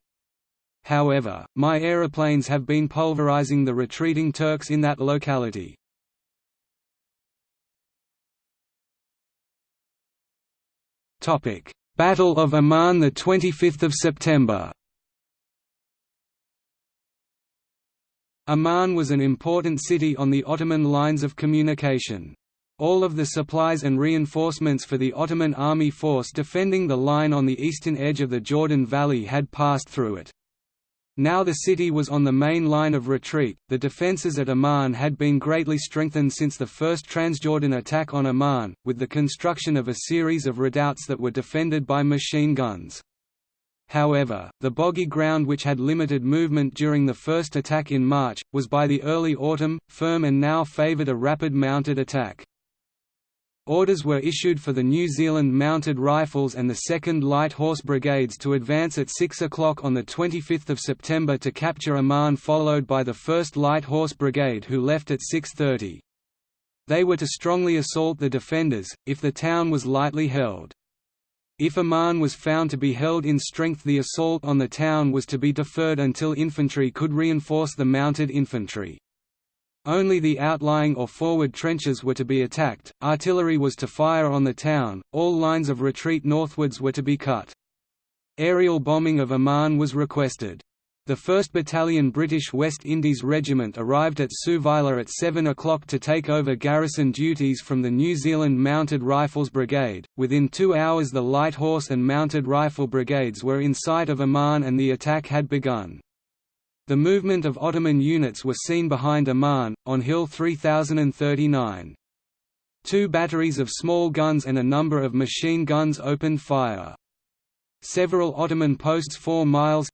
However, my aeroplanes have been pulverizing the retreating Turks in that locality. Battle of Amman 25 September Amman was an important city on the Ottoman lines of communication. All of the supplies and reinforcements for the Ottoman army force defending the line on the eastern edge of the Jordan Valley had passed through it. Now the city was on the main line of retreat. The defences at Amman had been greatly strengthened since the first Transjordan attack on Amman, with the construction of a series of redoubts that were defended by machine guns. However, the boggy ground which had limited movement during the first attack in March, was by the early autumn, firm and now favoured a rapid mounted attack. Orders were issued for the New Zealand Mounted Rifles and the 2nd Light Horse Brigades to advance at 6 o'clock on 25 September to capture Amman followed by the 1st Light Horse Brigade who left at 6.30. They were to strongly assault the defenders, if the town was lightly held. If Amman was found to be held in strength the assault on the town was to be deferred until infantry could reinforce the mounted infantry. Only the outlying or forward trenches were to be attacked, artillery was to fire on the town, all lines of retreat northwards were to be cut. Aerial bombing of Amman was requested. The 1st Battalion British West Indies Regiment arrived at Suvila at 7 o'clock to take over garrison duties from the New Zealand Mounted Rifles Brigade. Within two hours, the Light Horse and Mounted Rifle Brigades were in sight of Amman and the attack had begun. The movement of Ottoman units were seen behind Amman, on Hill 3039. Two batteries of small guns and a number of machine guns opened fire. Several Ottoman posts 4 miles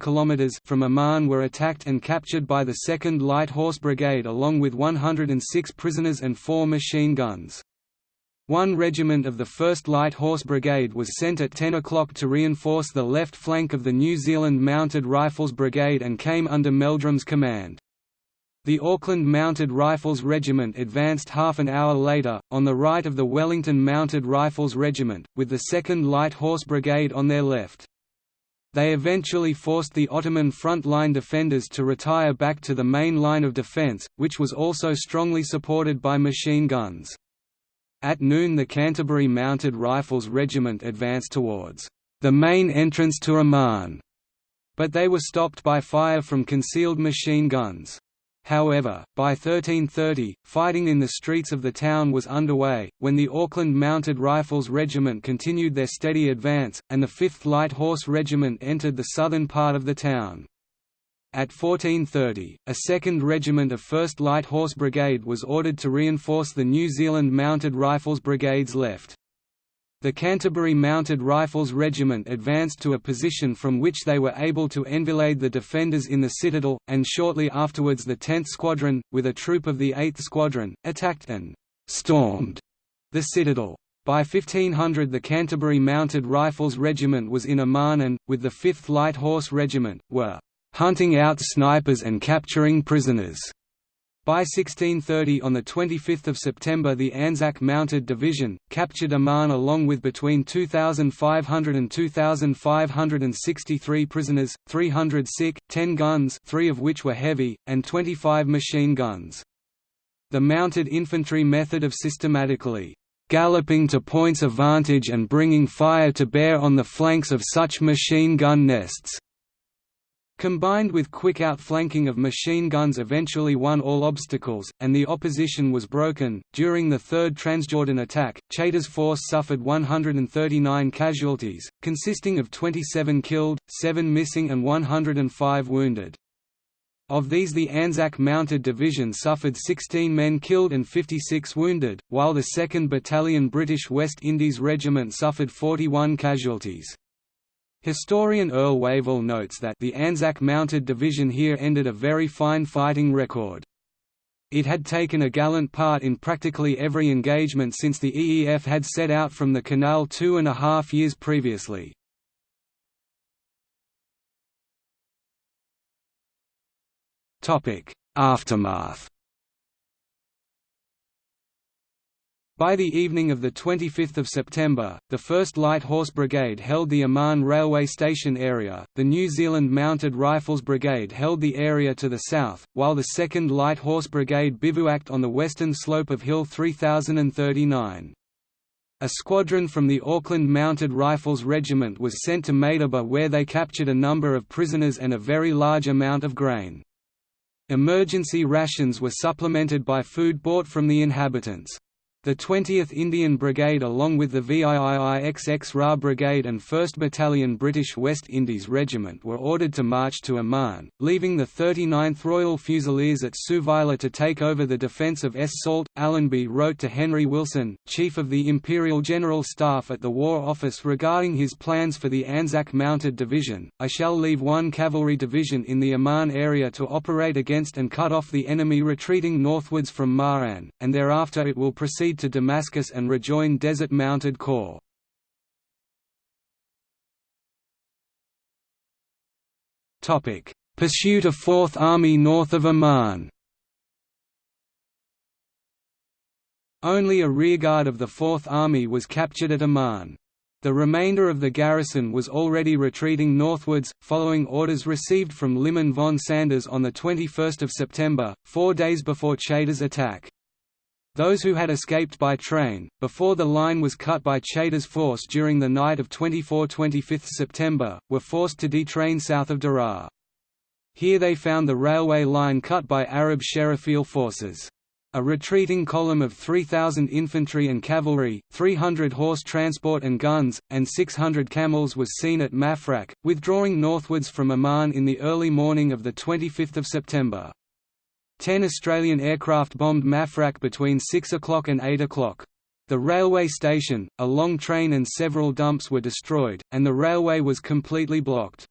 kilometers from Amman were attacked and captured by the 2nd Light Horse Brigade along with 106 prisoners and four machine guns. One regiment of the 1st Light Horse Brigade was sent at 10 o'clock to reinforce the left flank of the New Zealand Mounted Rifles Brigade and came under Meldrum's command. The Auckland Mounted Rifles Regiment advanced half an hour later, on the right of the Wellington Mounted Rifles Regiment, with the 2nd Light Horse Brigade on their left. They eventually forced the Ottoman front-line defenders to retire back to the main line of defence, which was also strongly supported by machine guns. At noon the Canterbury Mounted Rifles Regiment advanced towards the main entrance to Amman, but they were stopped by fire from concealed machine guns. However, by 1330, fighting in the streets of the town was underway, when the Auckland Mounted Rifles Regiment continued their steady advance, and the 5th Light Horse Regiment entered the southern part of the town. At 1430, a second regiment of 1st Light Horse Brigade was ordered to reinforce the New Zealand Mounted Rifles Brigade's left. The Canterbury Mounted Rifles Regiment advanced to a position from which they were able to enfilade the defenders in the citadel, and shortly afterwards the 10th Squadron, with a troop of the 8th Squadron, attacked and «stormed» the citadel. By 1500 the Canterbury Mounted Rifles Regiment was in Amman and, with the 5th Light Horse Regiment, were «hunting out snipers and capturing prisoners» By 1630 on 25 September the Anzac Mounted Division, captured Amman along with between 2,500 and 2,563 prisoners, 300 sick, 10 guns three of which were heavy, and 25 machine guns. The mounted infantry method of systematically galloping to points of vantage and bringing fire to bear on the flanks of such machine gun nests combined with quick outflanking of machine guns eventually won all obstacles, and the opposition was broken. During the Third Transjordan attack, Chaytor's force suffered 139 casualties, consisting of 27 killed, 7 missing and 105 wounded. Of these the Anzac Mounted Division suffered 16 men killed and 56 wounded, while the 2nd Battalion British West Indies Regiment suffered 41 casualties. Historian Earl Wavell notes that the Anzac Mounted Division here ended a very fine fighting record. It had taken a gallant part in practically every engagement since the EEF had set out from the canal two and a half years previously. Aftermath By the evening of 25 September, the 1st Light Horse Brigade held the Amman railway station area, the New Zealand Mounted Rifles Brigade held the area to the south, while the 2nd Light Horse Brigade bivouacked on the western slope of Hill 3039. A squadron from the Auckland Mounted Rifles Regiment was sent to Madaba where they captured a number of prisoners and a very large amount of grain. Emergency rations were supplemented by food bought from the inhabitants. The 20th Indian Brigade along with the VIIIXX Ra Brigade and 1st Battalion British West Indies Regiment were ordered to march to Amman, leaving the 39th Royal Fusiliers at Suvila to take over the defence of Es Salt. Allenby wrote to Henry Wilson, Chief of the Imperial General Staff at the War Office regarding his plans for the Anzac Mounted Division, I shall leave one cavalry division in the Amman area to operate against and cut off the enemy retreating northwards from Maran, and thereafter it will proceed to Damascus and rejoin Desert Mounted Corps. Pursuit of Fourth Army north of Amman Only a rearguard of the Fourth Army was captured at Amman. The remainder of the garrison was already retreating northwards, following orders received from Liman von Sanders on 21 September, four days before Chaytor's attack. Those who had escaped by train, before the line was cut by Chaytor's force during the night of 24–25 September, were forced to detrain south of Daraa. Here they found the railway line cut by Arab Sherifial forces. A retreating column of 3,000 infantry and cavalry, 300 horse transport and guns, and 600 camels was seen at Mafraq, withdrawing northwards from Amman in the early morning of 25 September. Ten Australian aircraft bombed Mafraq between 6 o'clock and 8 o'clock. The railway station, a long train and several dumps were destroyed, and the railway was completely blocked.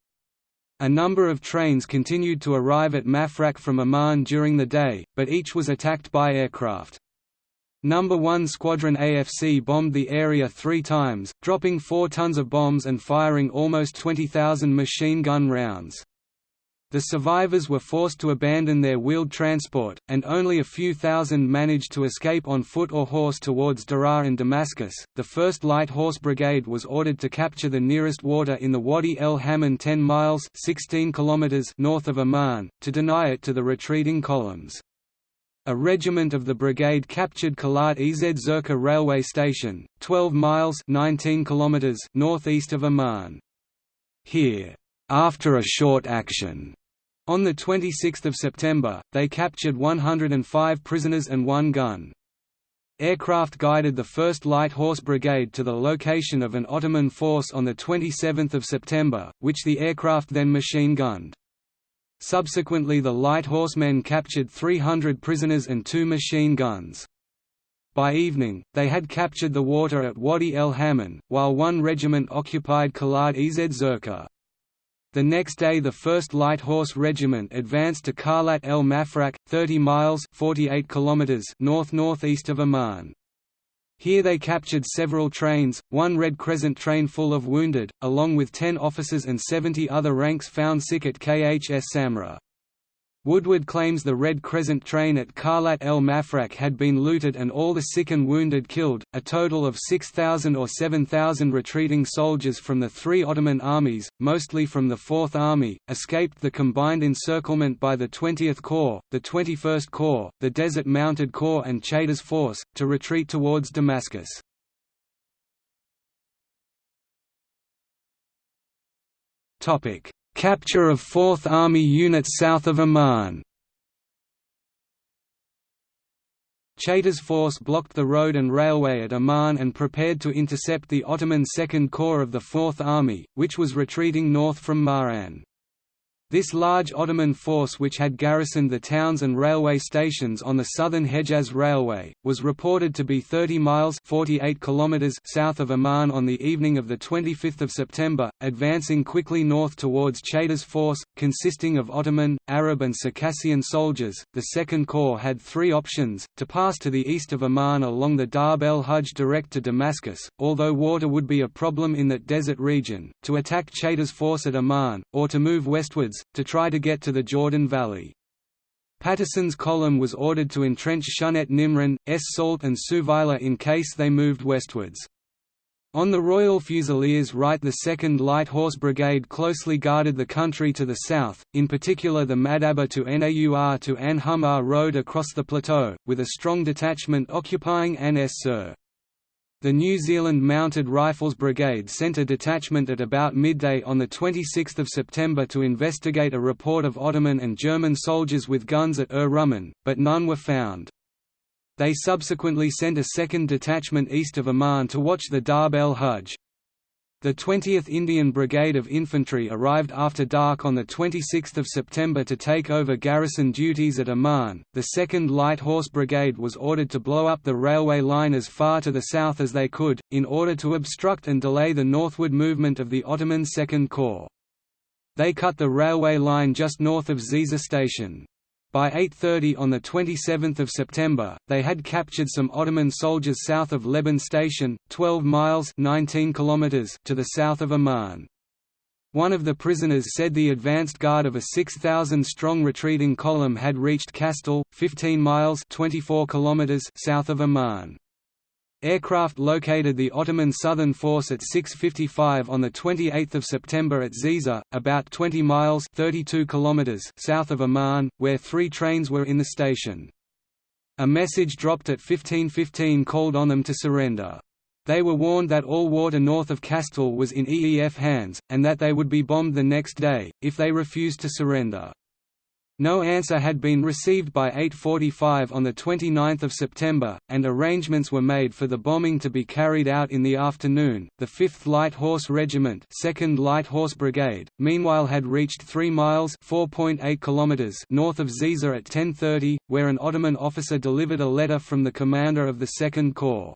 A number of trains continued to arrive at Mafraq from Amman during the day, but each was attacked by aircraft. No. 1 Squadron AFC bombed the area three times, dropping four tons of bombs and firing almost 20,000 machine gun rounds. The survivors were forced to abandon their wheeled transport, and only a few thousand managed to escape on foot or horse towards Daraa and Damascus. The 1st Light Horse Brigade was ordered to capture the nearest water in the Wadi el Hammam 10 miles 16 kilometers north of Amman, to deny it to the retreating columns. A regiment of the brigade captured Kalat Ez Zerka railway station, 12 miles 19 kilometers northeast of Amman. Here, after a short action, on 26 September, they captured 105 prisoners and one gun. Aircraft guided the 1st Light Horse Brigade to the location of an Ottoman force on 27 September, which the aircraft then machine-gunned. Subsequently the Light Horsemen captured 300 prisoners and two machine guns. By evening, they had captured the water at Wadi el Hammam, while one regiment occupied Kalat Ez Zerka. The next day the 1st Light Horse Regiment advanced to Karlat el Mafraq, 30 miles 48 kilometers north-northeast of Amman. Here they captured several trains, one Red Crescent train full of wounded, along with 10 officers and 70 other ranks found sick at KHS Samra. Woodward claims the Red Crescent train at Karlat el Mafraq had been looted and all the sick and wounded killed. A total of 6,000 or 7,000 retreating soldiers from the three Ottoman armies, mostly from the Fourth Army, escaped the combined encirclement by the 20th Corps, the 21st Corps, the Desert Mounted Corps, and Chaytor's force, to retreat towards Damascus. Capture of 4th Army units south of Amman Chaytor's force blocked the road and railway at Amman and prepared to intercept the Ottoman Second Corps of the Fourth Army, which was retreating north from Ma'an. This large Ottoman force which had garrisoned the towns and railway stations on the southern Hejaz Railway, was reported to be 30 miles 48 kilometers south of Amman on the evening of 25 September, advancing quickly north towards Chaytor's force, consisting of Ottoman, Arab and Circassian soldiers. The Second Corps had three options, to pass to the east of Amman along the Darb el Hajj direct to Damascus, although water would be a problem in that desert region, to attack Chaytor's force at Amman, or to move westwards, to try to get to the Jordan Valley. Patterson's column was ordered to entrench Shunet Nimrin, Es Salt and Suvila in case they moved westwards. On the Royal Fusiliers right the 2nd Light Horse Brigade closely guarded the country to the south, in particular the Madaba to Naur to An Humar road across the plateau, with a strong detachment occupying An Sur. The New Zealand Mounted Rifles Brigade sent a detachment at about midday on 26 September to investigate a report of Ottoman and German soldiers with guns at Ur Rumman, but none were found. They subsequently sent a second detachment east of Amman to watch the Darb el Hajj. The 20th Indian Brigade of Infantry arrived after dark on 26 September to take over garrison duties at Amman. The 2nd Light Horse Brigade was ordered to blow up the railway line as far to the south as they could, in order to obstruct and delay the northward movement of the Ottoman Second Corps. They cut the railway line just north of Ziza station. By 8.30 on 27 September, they had captured some Ottoman soldiers south of Leban Station, 12 miles 19 kilometers to the south of Amman. One of the prisoners said the advanced guard of a 6,000-strong retreating column had reached Kastel, 15 miles 24 kilometers south of Amman. Aircraft located the Ottoman Southern Force at 6.55 on 28 September at Ziza, about 20 miles 32 kilometers south of Amman, where three trains were in the station. A message dropped at 15.15 called on them to surrender. They were warned that all water north of Kastel was in EEF hands, and that they would be bombed the next day, if they refused to surrender. No answer had been received by 8.45 on 29 September, and arrangements were made for the bombing to be carried out in the afternoon. The 5th Light Horse Regiment 2nd Light Horse Brigade, meanwhile had reached 3 miles kilometers north of Ziza at 10.30, where an Ottoman officer delivered a letter from the commander of the Second Corps.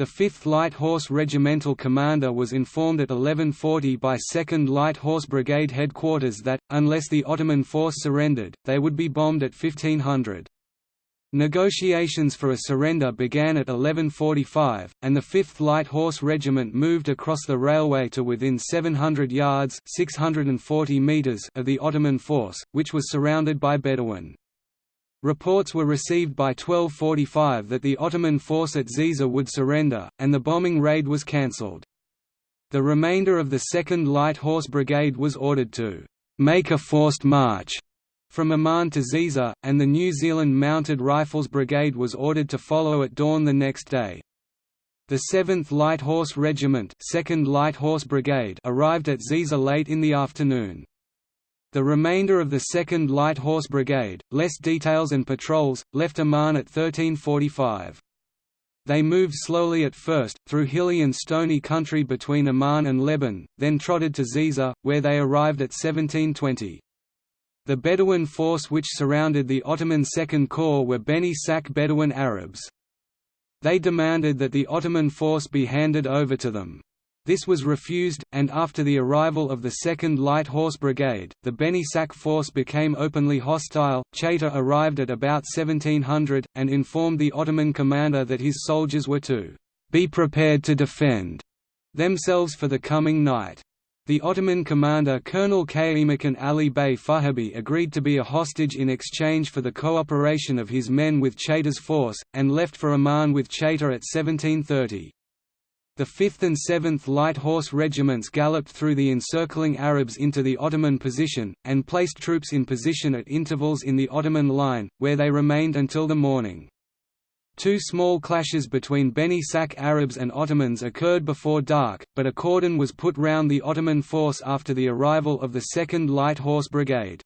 The 5th Light Horse Regimental commander was informed at 1140 by 2nd Light Horse Brigade headquarters that, unless the Ottoman force surrendered, they would be bombed at 1500. Negotiations for a surrender began at 1145, and the 5th Light Horse Regiment moved across the railway to within 700 yards 640 meters of the Ottoman force, which was surrounded by Bedouin. Reports were received by 1245 that the Ottoman force at Ziza would surrender, and the bombing raid was cancelled. The remainder of the 2nd Light Horse Brigade was ordered to «make a forced march» from Amman to Ziza, and the New Zealand Mounted Rifles Brigade was ordered to follow at dawn the next day. The 7th Light Horse Regiment 2nd Light Horse Brigade arrived at Ziza late in the afternoon. The remainder of the 2nd Light Horse Brigade, less details and patrols, left Amman at 1345. They moved slowly at first, through hilly and stony country between Amman and Leban, then trotted to Ziza, where they arrived at 1720. The Bedouin force which surrounded the Ottoman Second Corps were Beni Sak Bedouin Arabs. They demanded that the Ottoman force be handed over to them. This was refused, and after the arrival of the 2nd Light Horse Brigade, the Beni Sak force became openly hostile. Chaytor arrived at about 1700, and informed the Ottoman commander that his soldiers were to be prepared to defend themselves for the coming night. The Ottoman commander Colonel Kaimakan Ali Bey Fuhabi agreed to be a hostage in exchange for the cooperation of his men with Chaytor's force, and left for Amman with Chaytor at 1730. The 5th and 7th Light Horse Regiments galloped through the encircling Arabs into the Ottoman position, and placed troops in position at intervals in the Ottoman line, where they remained until the morning. Two small clashes between Beni Sak Arabs and Ottomans occurred before dark, but a cordon was put round the Ottoman force after the arrival of the 2nd Light Horse Brigade.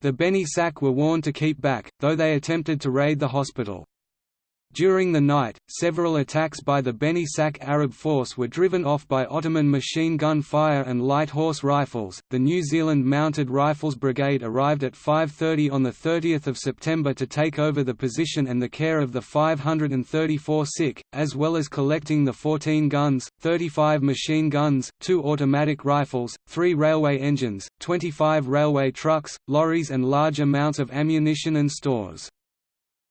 The Beni Sak were warned to keep back, though they attempted to raid the hospital. During the night, several attacks by the Beni Sak Arab force were driven off by Ottoman machine gun fire and light horse rifles. The New Zealand Mounted Rifles Brigade arrived at 5:30 on the 30th of September to take over the position and the care of the 534 sick, as well as collecting the 14 guns, 35 machine guns, 2 automatic rifles, 3 railway engines, 25 railway trucks, lorries and large amounts of ammunition and stores.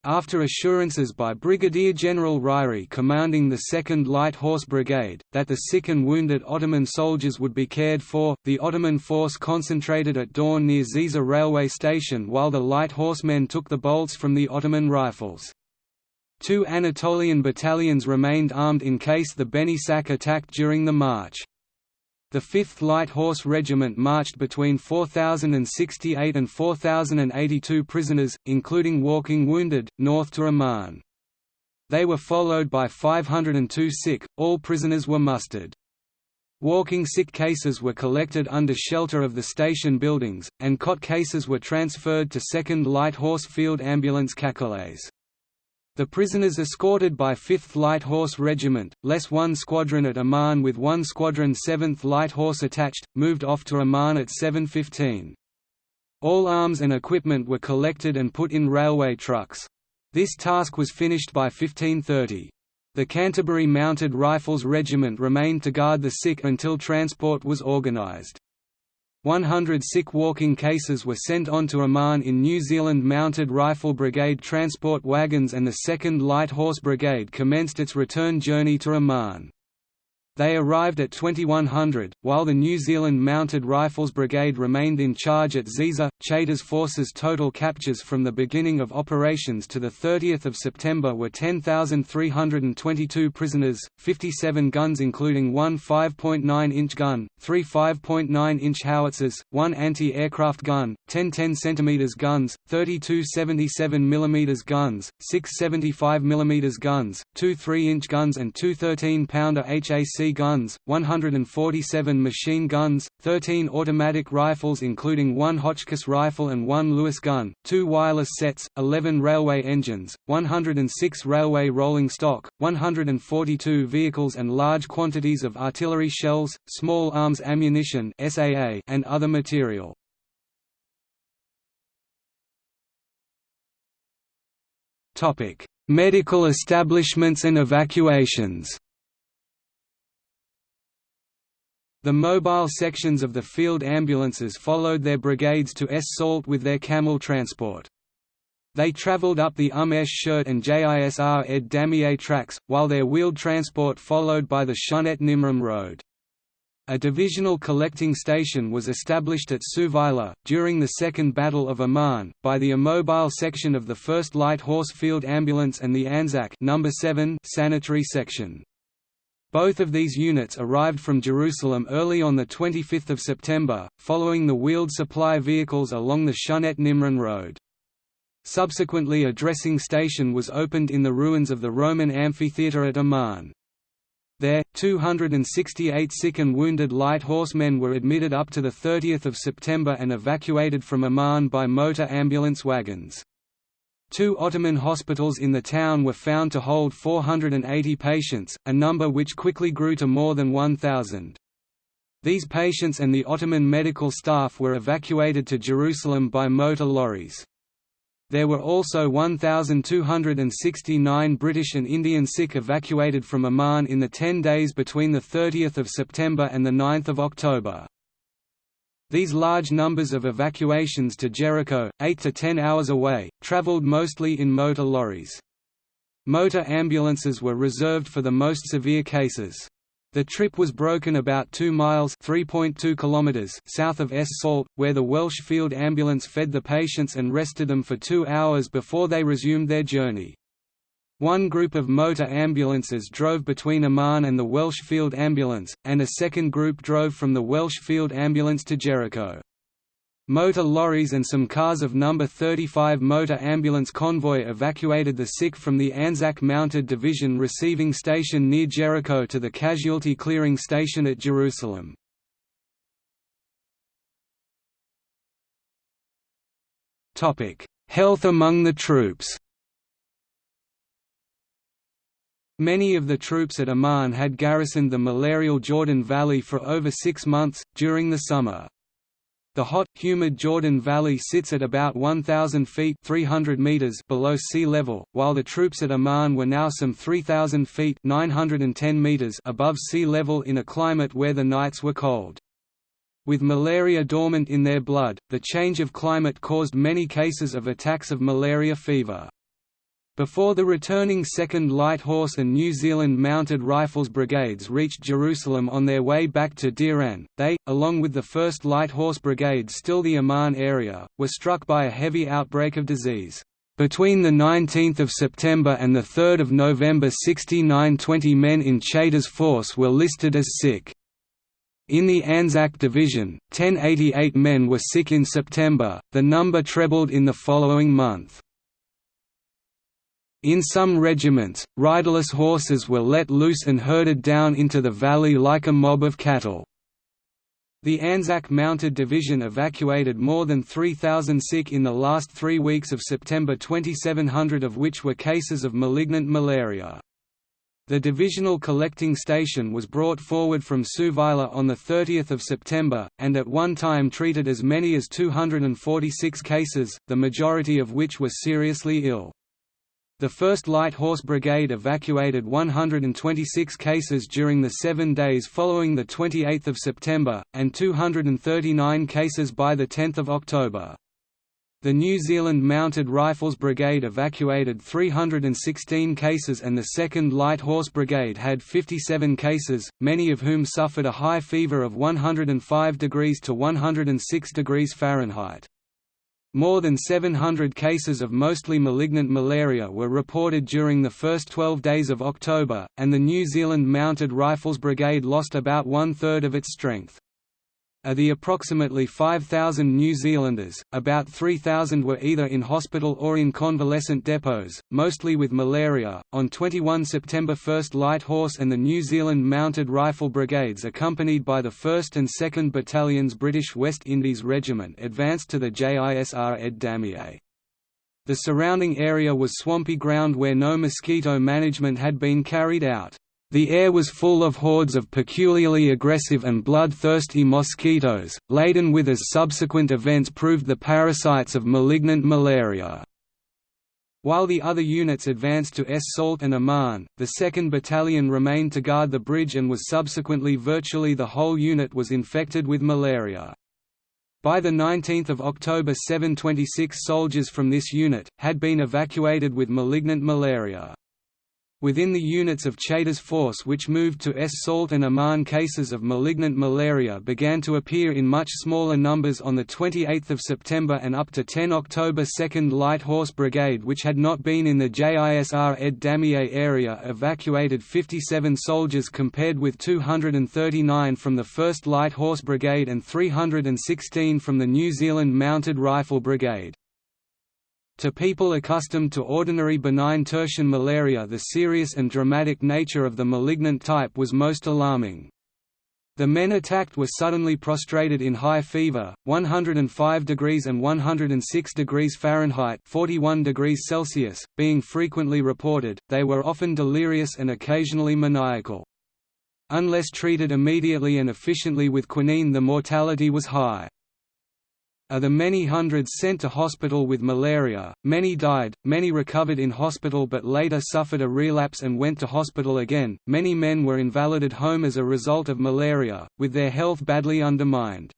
After assurances by Brigadier General Ryrie commanding the 2nd Light Horse Brigade, that the sick and wounded Ottoman soldiers would be cared for, the Ottoman force concentrated at dawn near Ziza railway station while the light horsemen took the bolts from the Ottoman rifles. Two Anatolian battalions remained armed in case the Beni Sak attacked during the march. The 5th Light Horse Regiment marched between 4,068 and 4,082 prisoners, including walking wounded, north to Amman. They were followed by 502 sick, all prisoners were mustered. Walking sick cases were collected under shelter of the station buildings, and cot cases were transferred to 2nd Light Horse Field Ambulance Cacolets. The prisoners escorted by 5th Light Horse Regiment, less 1 squadron at Amman with 1 squadron 7th Light Horse attached, moved off to Amman at 7.15. All arms and equipment were collected and put in railway trucks. This task was finished by 1530. The Canterbury Mounted Rifles Regiment remained to guard the sick until transport was organised. 100 sick walking cases were sent on to Amman in New Zealand Mounted Rifle Brigade transport wagons and the 2nd Light Horse Brigade commenced its return journey to Amman. They arrived at 2100, while the New Zealand Mounted Rifles Brigade remained in charge at Ziza. Chaytor's forces' total captures from the beginning of operations to 30 September were 10,322 prisoners, 57 guns including one 5.9-inch gun, three 5.9-inch howitzers, one anti-aircraft gun, 10 10 cm guns, 32 77 mm guns, six 75 mm guns, two 3-inch guns and two 13-pounder HAC guns, 147 machine guns, 13 automatic rifles including one Hotchkiss rifle and one Lewis gun, two wireless sets, 11 railway engines, 106 railway rolling stock, 142 vehicles and large quantities of artillery shells, small arms ammunition and other material. Medical establishments and evacuations The mobile sections of the field ambulances followed their brigades to Es Salt with their camel transport. They travelled up the Um Esh Shirt and Jisr Ed Damieh tracks, while their wheeled transport followed by the Shunet Nimrin road. A divisional collecting station was established at Suweile, during the Second Battle of Amman, by the immobile section of the 1st Light Horse Field Ambulance and the Anzac number 7 sanitary section. Both of these units arrived from Jerusalem early on 25 September, following the wheeled supply vehicles along the Shunet Nimrin road. Subsequently a dressing station was opened in the ruins of the Roman amphitheatre at Amman. There, 268 sick and wounded light horsemen were admitted up to 30 September and evacuated from Amman by motor ambulance wagons. Two Ottoman hospitals in the town were found to hold 480 patients, a number which quickly grew to more than 1,000. These patients and the Ottoman medical staff were evacuated to Jerusalem by motor lorries. There were also 1,269 British and Indian sick evacuated from Amman in the 10 days between 30 September and 9 October. These large numbers of evacuations to Jericho, 8 to 10 hours away, traveled mostly in motor lorries. Motor ambulances were reserved for the most severe cases. The trip was broken about 2 miles (3.2 kilometers) south of Es Salt, where the Welsh Field Ambulance fed the patients and rested them for two hours before they resumed their journey. One group of motor ambulances drove between Amman and the Welsh Field Ambulance, and a second group drove from the Welsh Field Ambulance to Jericho. Motor lorries and some cars of No. 35 Motor Ambulance Convoy evacuated the sick from the Anzac Mounted Division receiving station near Jericho to the casualty clearing station at Jerusalem. Health among the troops Many of the troops at Amman had garrisoned the malarial Jordan Valley for over six months, during the summer. The hot, humid Jordan Valley sits at about 1,000 feet 300 meters below sea level, while the troops at Amman were now some 3,000 feet 910 meters above sea level in a climate where the nights were cold. With malaria dormant in their blood, the change of climate caused many cases of attacks of malaria fever. Before the returning 2nd Light Horse and New Zealand Mounted Rifles Brigades reached Jerusalem on their way back to Diran, they, along with the 1st Light Horse Brigade still the Amman area, were struck by a heavy outbreak of disease. Between 19 September and the 3 November 69 men in Chaytor's force were listed as sick. In the Anzac Division, 1088 men were sick in September, the number trebled in the following month. In some regiments, riderless horses were let loose and herded down into the valley like a mob of cattle. The Anzac Mounted Division evacuated more than 3,000 sick in the last three weeks of September 2700 of which were cases of malignant malaria. The divisional collecting station was brought forward from Suweile on 30 September, and at one time treated as many as 246 cases, the majority of which were seriously ill. The 1st Light Horse Brigade evacuated 126 cases during the seven days following 28 September, and 239 cases by 10 October. The New Zealand Mounted Rifles Brigade evacuated 316 cases and the 2nd Light Horse Brigade had 57 cases, many of whom suffered a high fever of 105 degrees to 106 degrees Fahrenheit. More than 700 cases of mostly malignant malaria were reported during the first 12 days of October, and the New Zealand Mounted Rifles Brigade lost about one-third of its strength. Of the approximately 5,000 New Zealanders, about 3,000 were either in hospital or in convalescent depots, mostly with malaria. On 21 September, 1st Light Horse and the New Zealand Mounted Rifle Brigades, accompanied by the 1st and 2nd Battalions British West Indies Regiment, advanced to the JISR Ed Damieh. The surrounding area was swampy ground where no mosquito management had been carried out. The air was full of hordes of peculiarly aggressive and bloodthirsty mosquitoes, laden with as subsequent events proved the parasites of malignant malaria. While the other units advanced to Es Salt and Amman, the 2nd Battalion remained to guard the bridge and was subsequently virtually the whole unit was infected with malaria. By 19 October 726 soldiers from this unit, had been evacuated with malignant malaria. Within the units of Chaytor's force which moved to Es Salt and Amman cases of malignant malaria began to appear in much smaller numbers on 28 September and up to 10 October 2nd Light Horse Brigade which had not been in the JISR Ed Damieh area evacuated 57 soldiers compared with 239 from the 1st Light Horse Brigade and 316 from the New Zealand Mounted Rifle Brigade. To people accustomed to ordinary benign tertian malaria the serious and dramatic nature of the malignant type was most alarming. The men attacked were suddenly prostrated in high fever, 105 degrees and 106 degrees Fahrenheit 41 degrees Celsius, being frequently reported, they were often delirious and occasionally maniacal. Unless treated immediately and efficiently with quinine the mortality was high. Of the many hundreds sent to hospital with malaria, many died, many recovered in hospital but later suffered a relapse and went to hospital again. Many men were invalided home as a result of malaria, with their health badly undermined.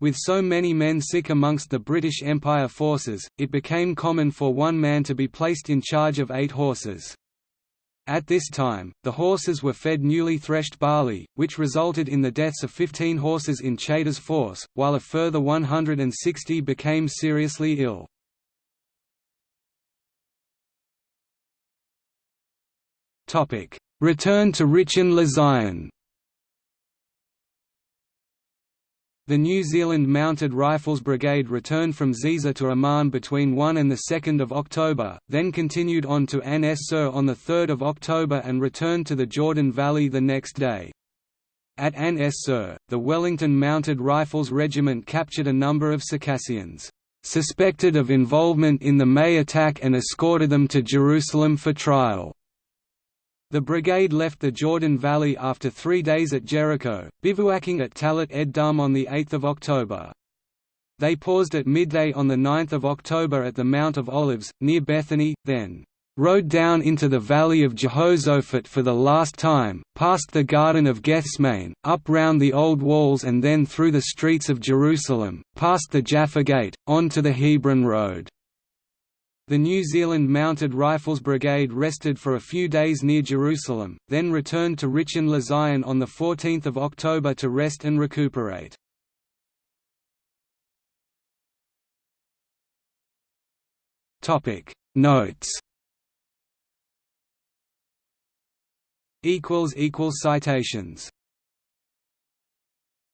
With so many men sick amongst the British Empire forces, it became common for one man to be placed in charge of eight horses. At this time, the horses were fed newly threshed barley, which resulted in the deaths of 15 horses in Chaytor's force, while a further 160 became seriously ill. Return to Rishon LeZion The New Zealand Mounted Rifles Brigade returned from Ziza to Amman between 1 and 2 October, then continued on to Ain es Sir on 3 October and returned to the Jordan Valley the next day. At Ain the Wellington Mounted Rifles Regiment captured a number of Circassians, suspected of involvement in the May attack and escorted them to Jerusalem for trial. The brigade left the Jordan Valley after three days at Jericho, bivouacking at Talat ed Dum on 8 October. They paused at midday on 9 October at the Mount of Olives, near Bethany, then rode down into the valley of Jehoshaphat for the last time, past the Garden of Gethsemane, up round the old walls and then through the streets of Jerusalem, past the Jaffa Gate, on to the Hebron Road. The New Zealand Mounted Rifles Brigade rested for a few days near Jerusalem, then returned to Rishon LeZion on 14 October to rest and recuperate. Notes Citations